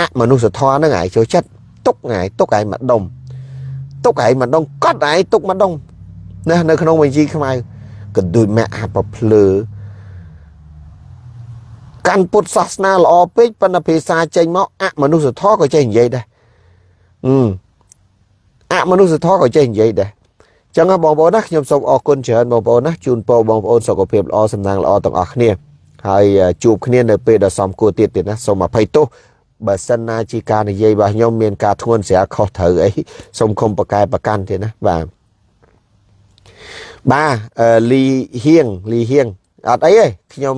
អមនុស្សធម៌ហ្នឹងហើយចូលចិត្តទុកហើយទុកហើយម្ដុំ ទុកឯងម្ដងកត់ឯងទុកម្ដងណានៅក្នុងបញ្ជីខ្មៅកន្ទួយមាក់អាប្រភ្លើកាន់ពុទ្ធសាសនាល្អពេកប៉ុន្តែភាសាចេញមកអមនុស្សធម៌ក៏ចេះនិយាយដែរអឺអមនុស្សធម៌ក៏ចេះនិយាយដែរចឹងបងប្អូនណាខ្ញុំសូមអរគុណច្រើនបងប្អូនណាជូនពរបងប្អូនសុខភាពល្អសំណាងល្អទាំងអស់គ្នាហើយជួបគ្នានៅពេលដ៏សមគួរទៀតទៀតណាសូមអភ័យទោស បើសិនណាជាការនិយាយរបស់ខ្ញុំមានការធ្ងន់ស្រាលខុសត្រូវអីសូមគុំប្រកែប្រកាន់ទៀតណាបាទបាទលីហៀងលីហៀងអត់អីទេខ្ញុំ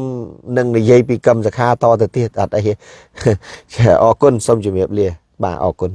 នឹងនិយាយពីកម្មសខាតទៅទៀតអត់អីអរគុណសូមជម្រាបលាបាទអរគុណ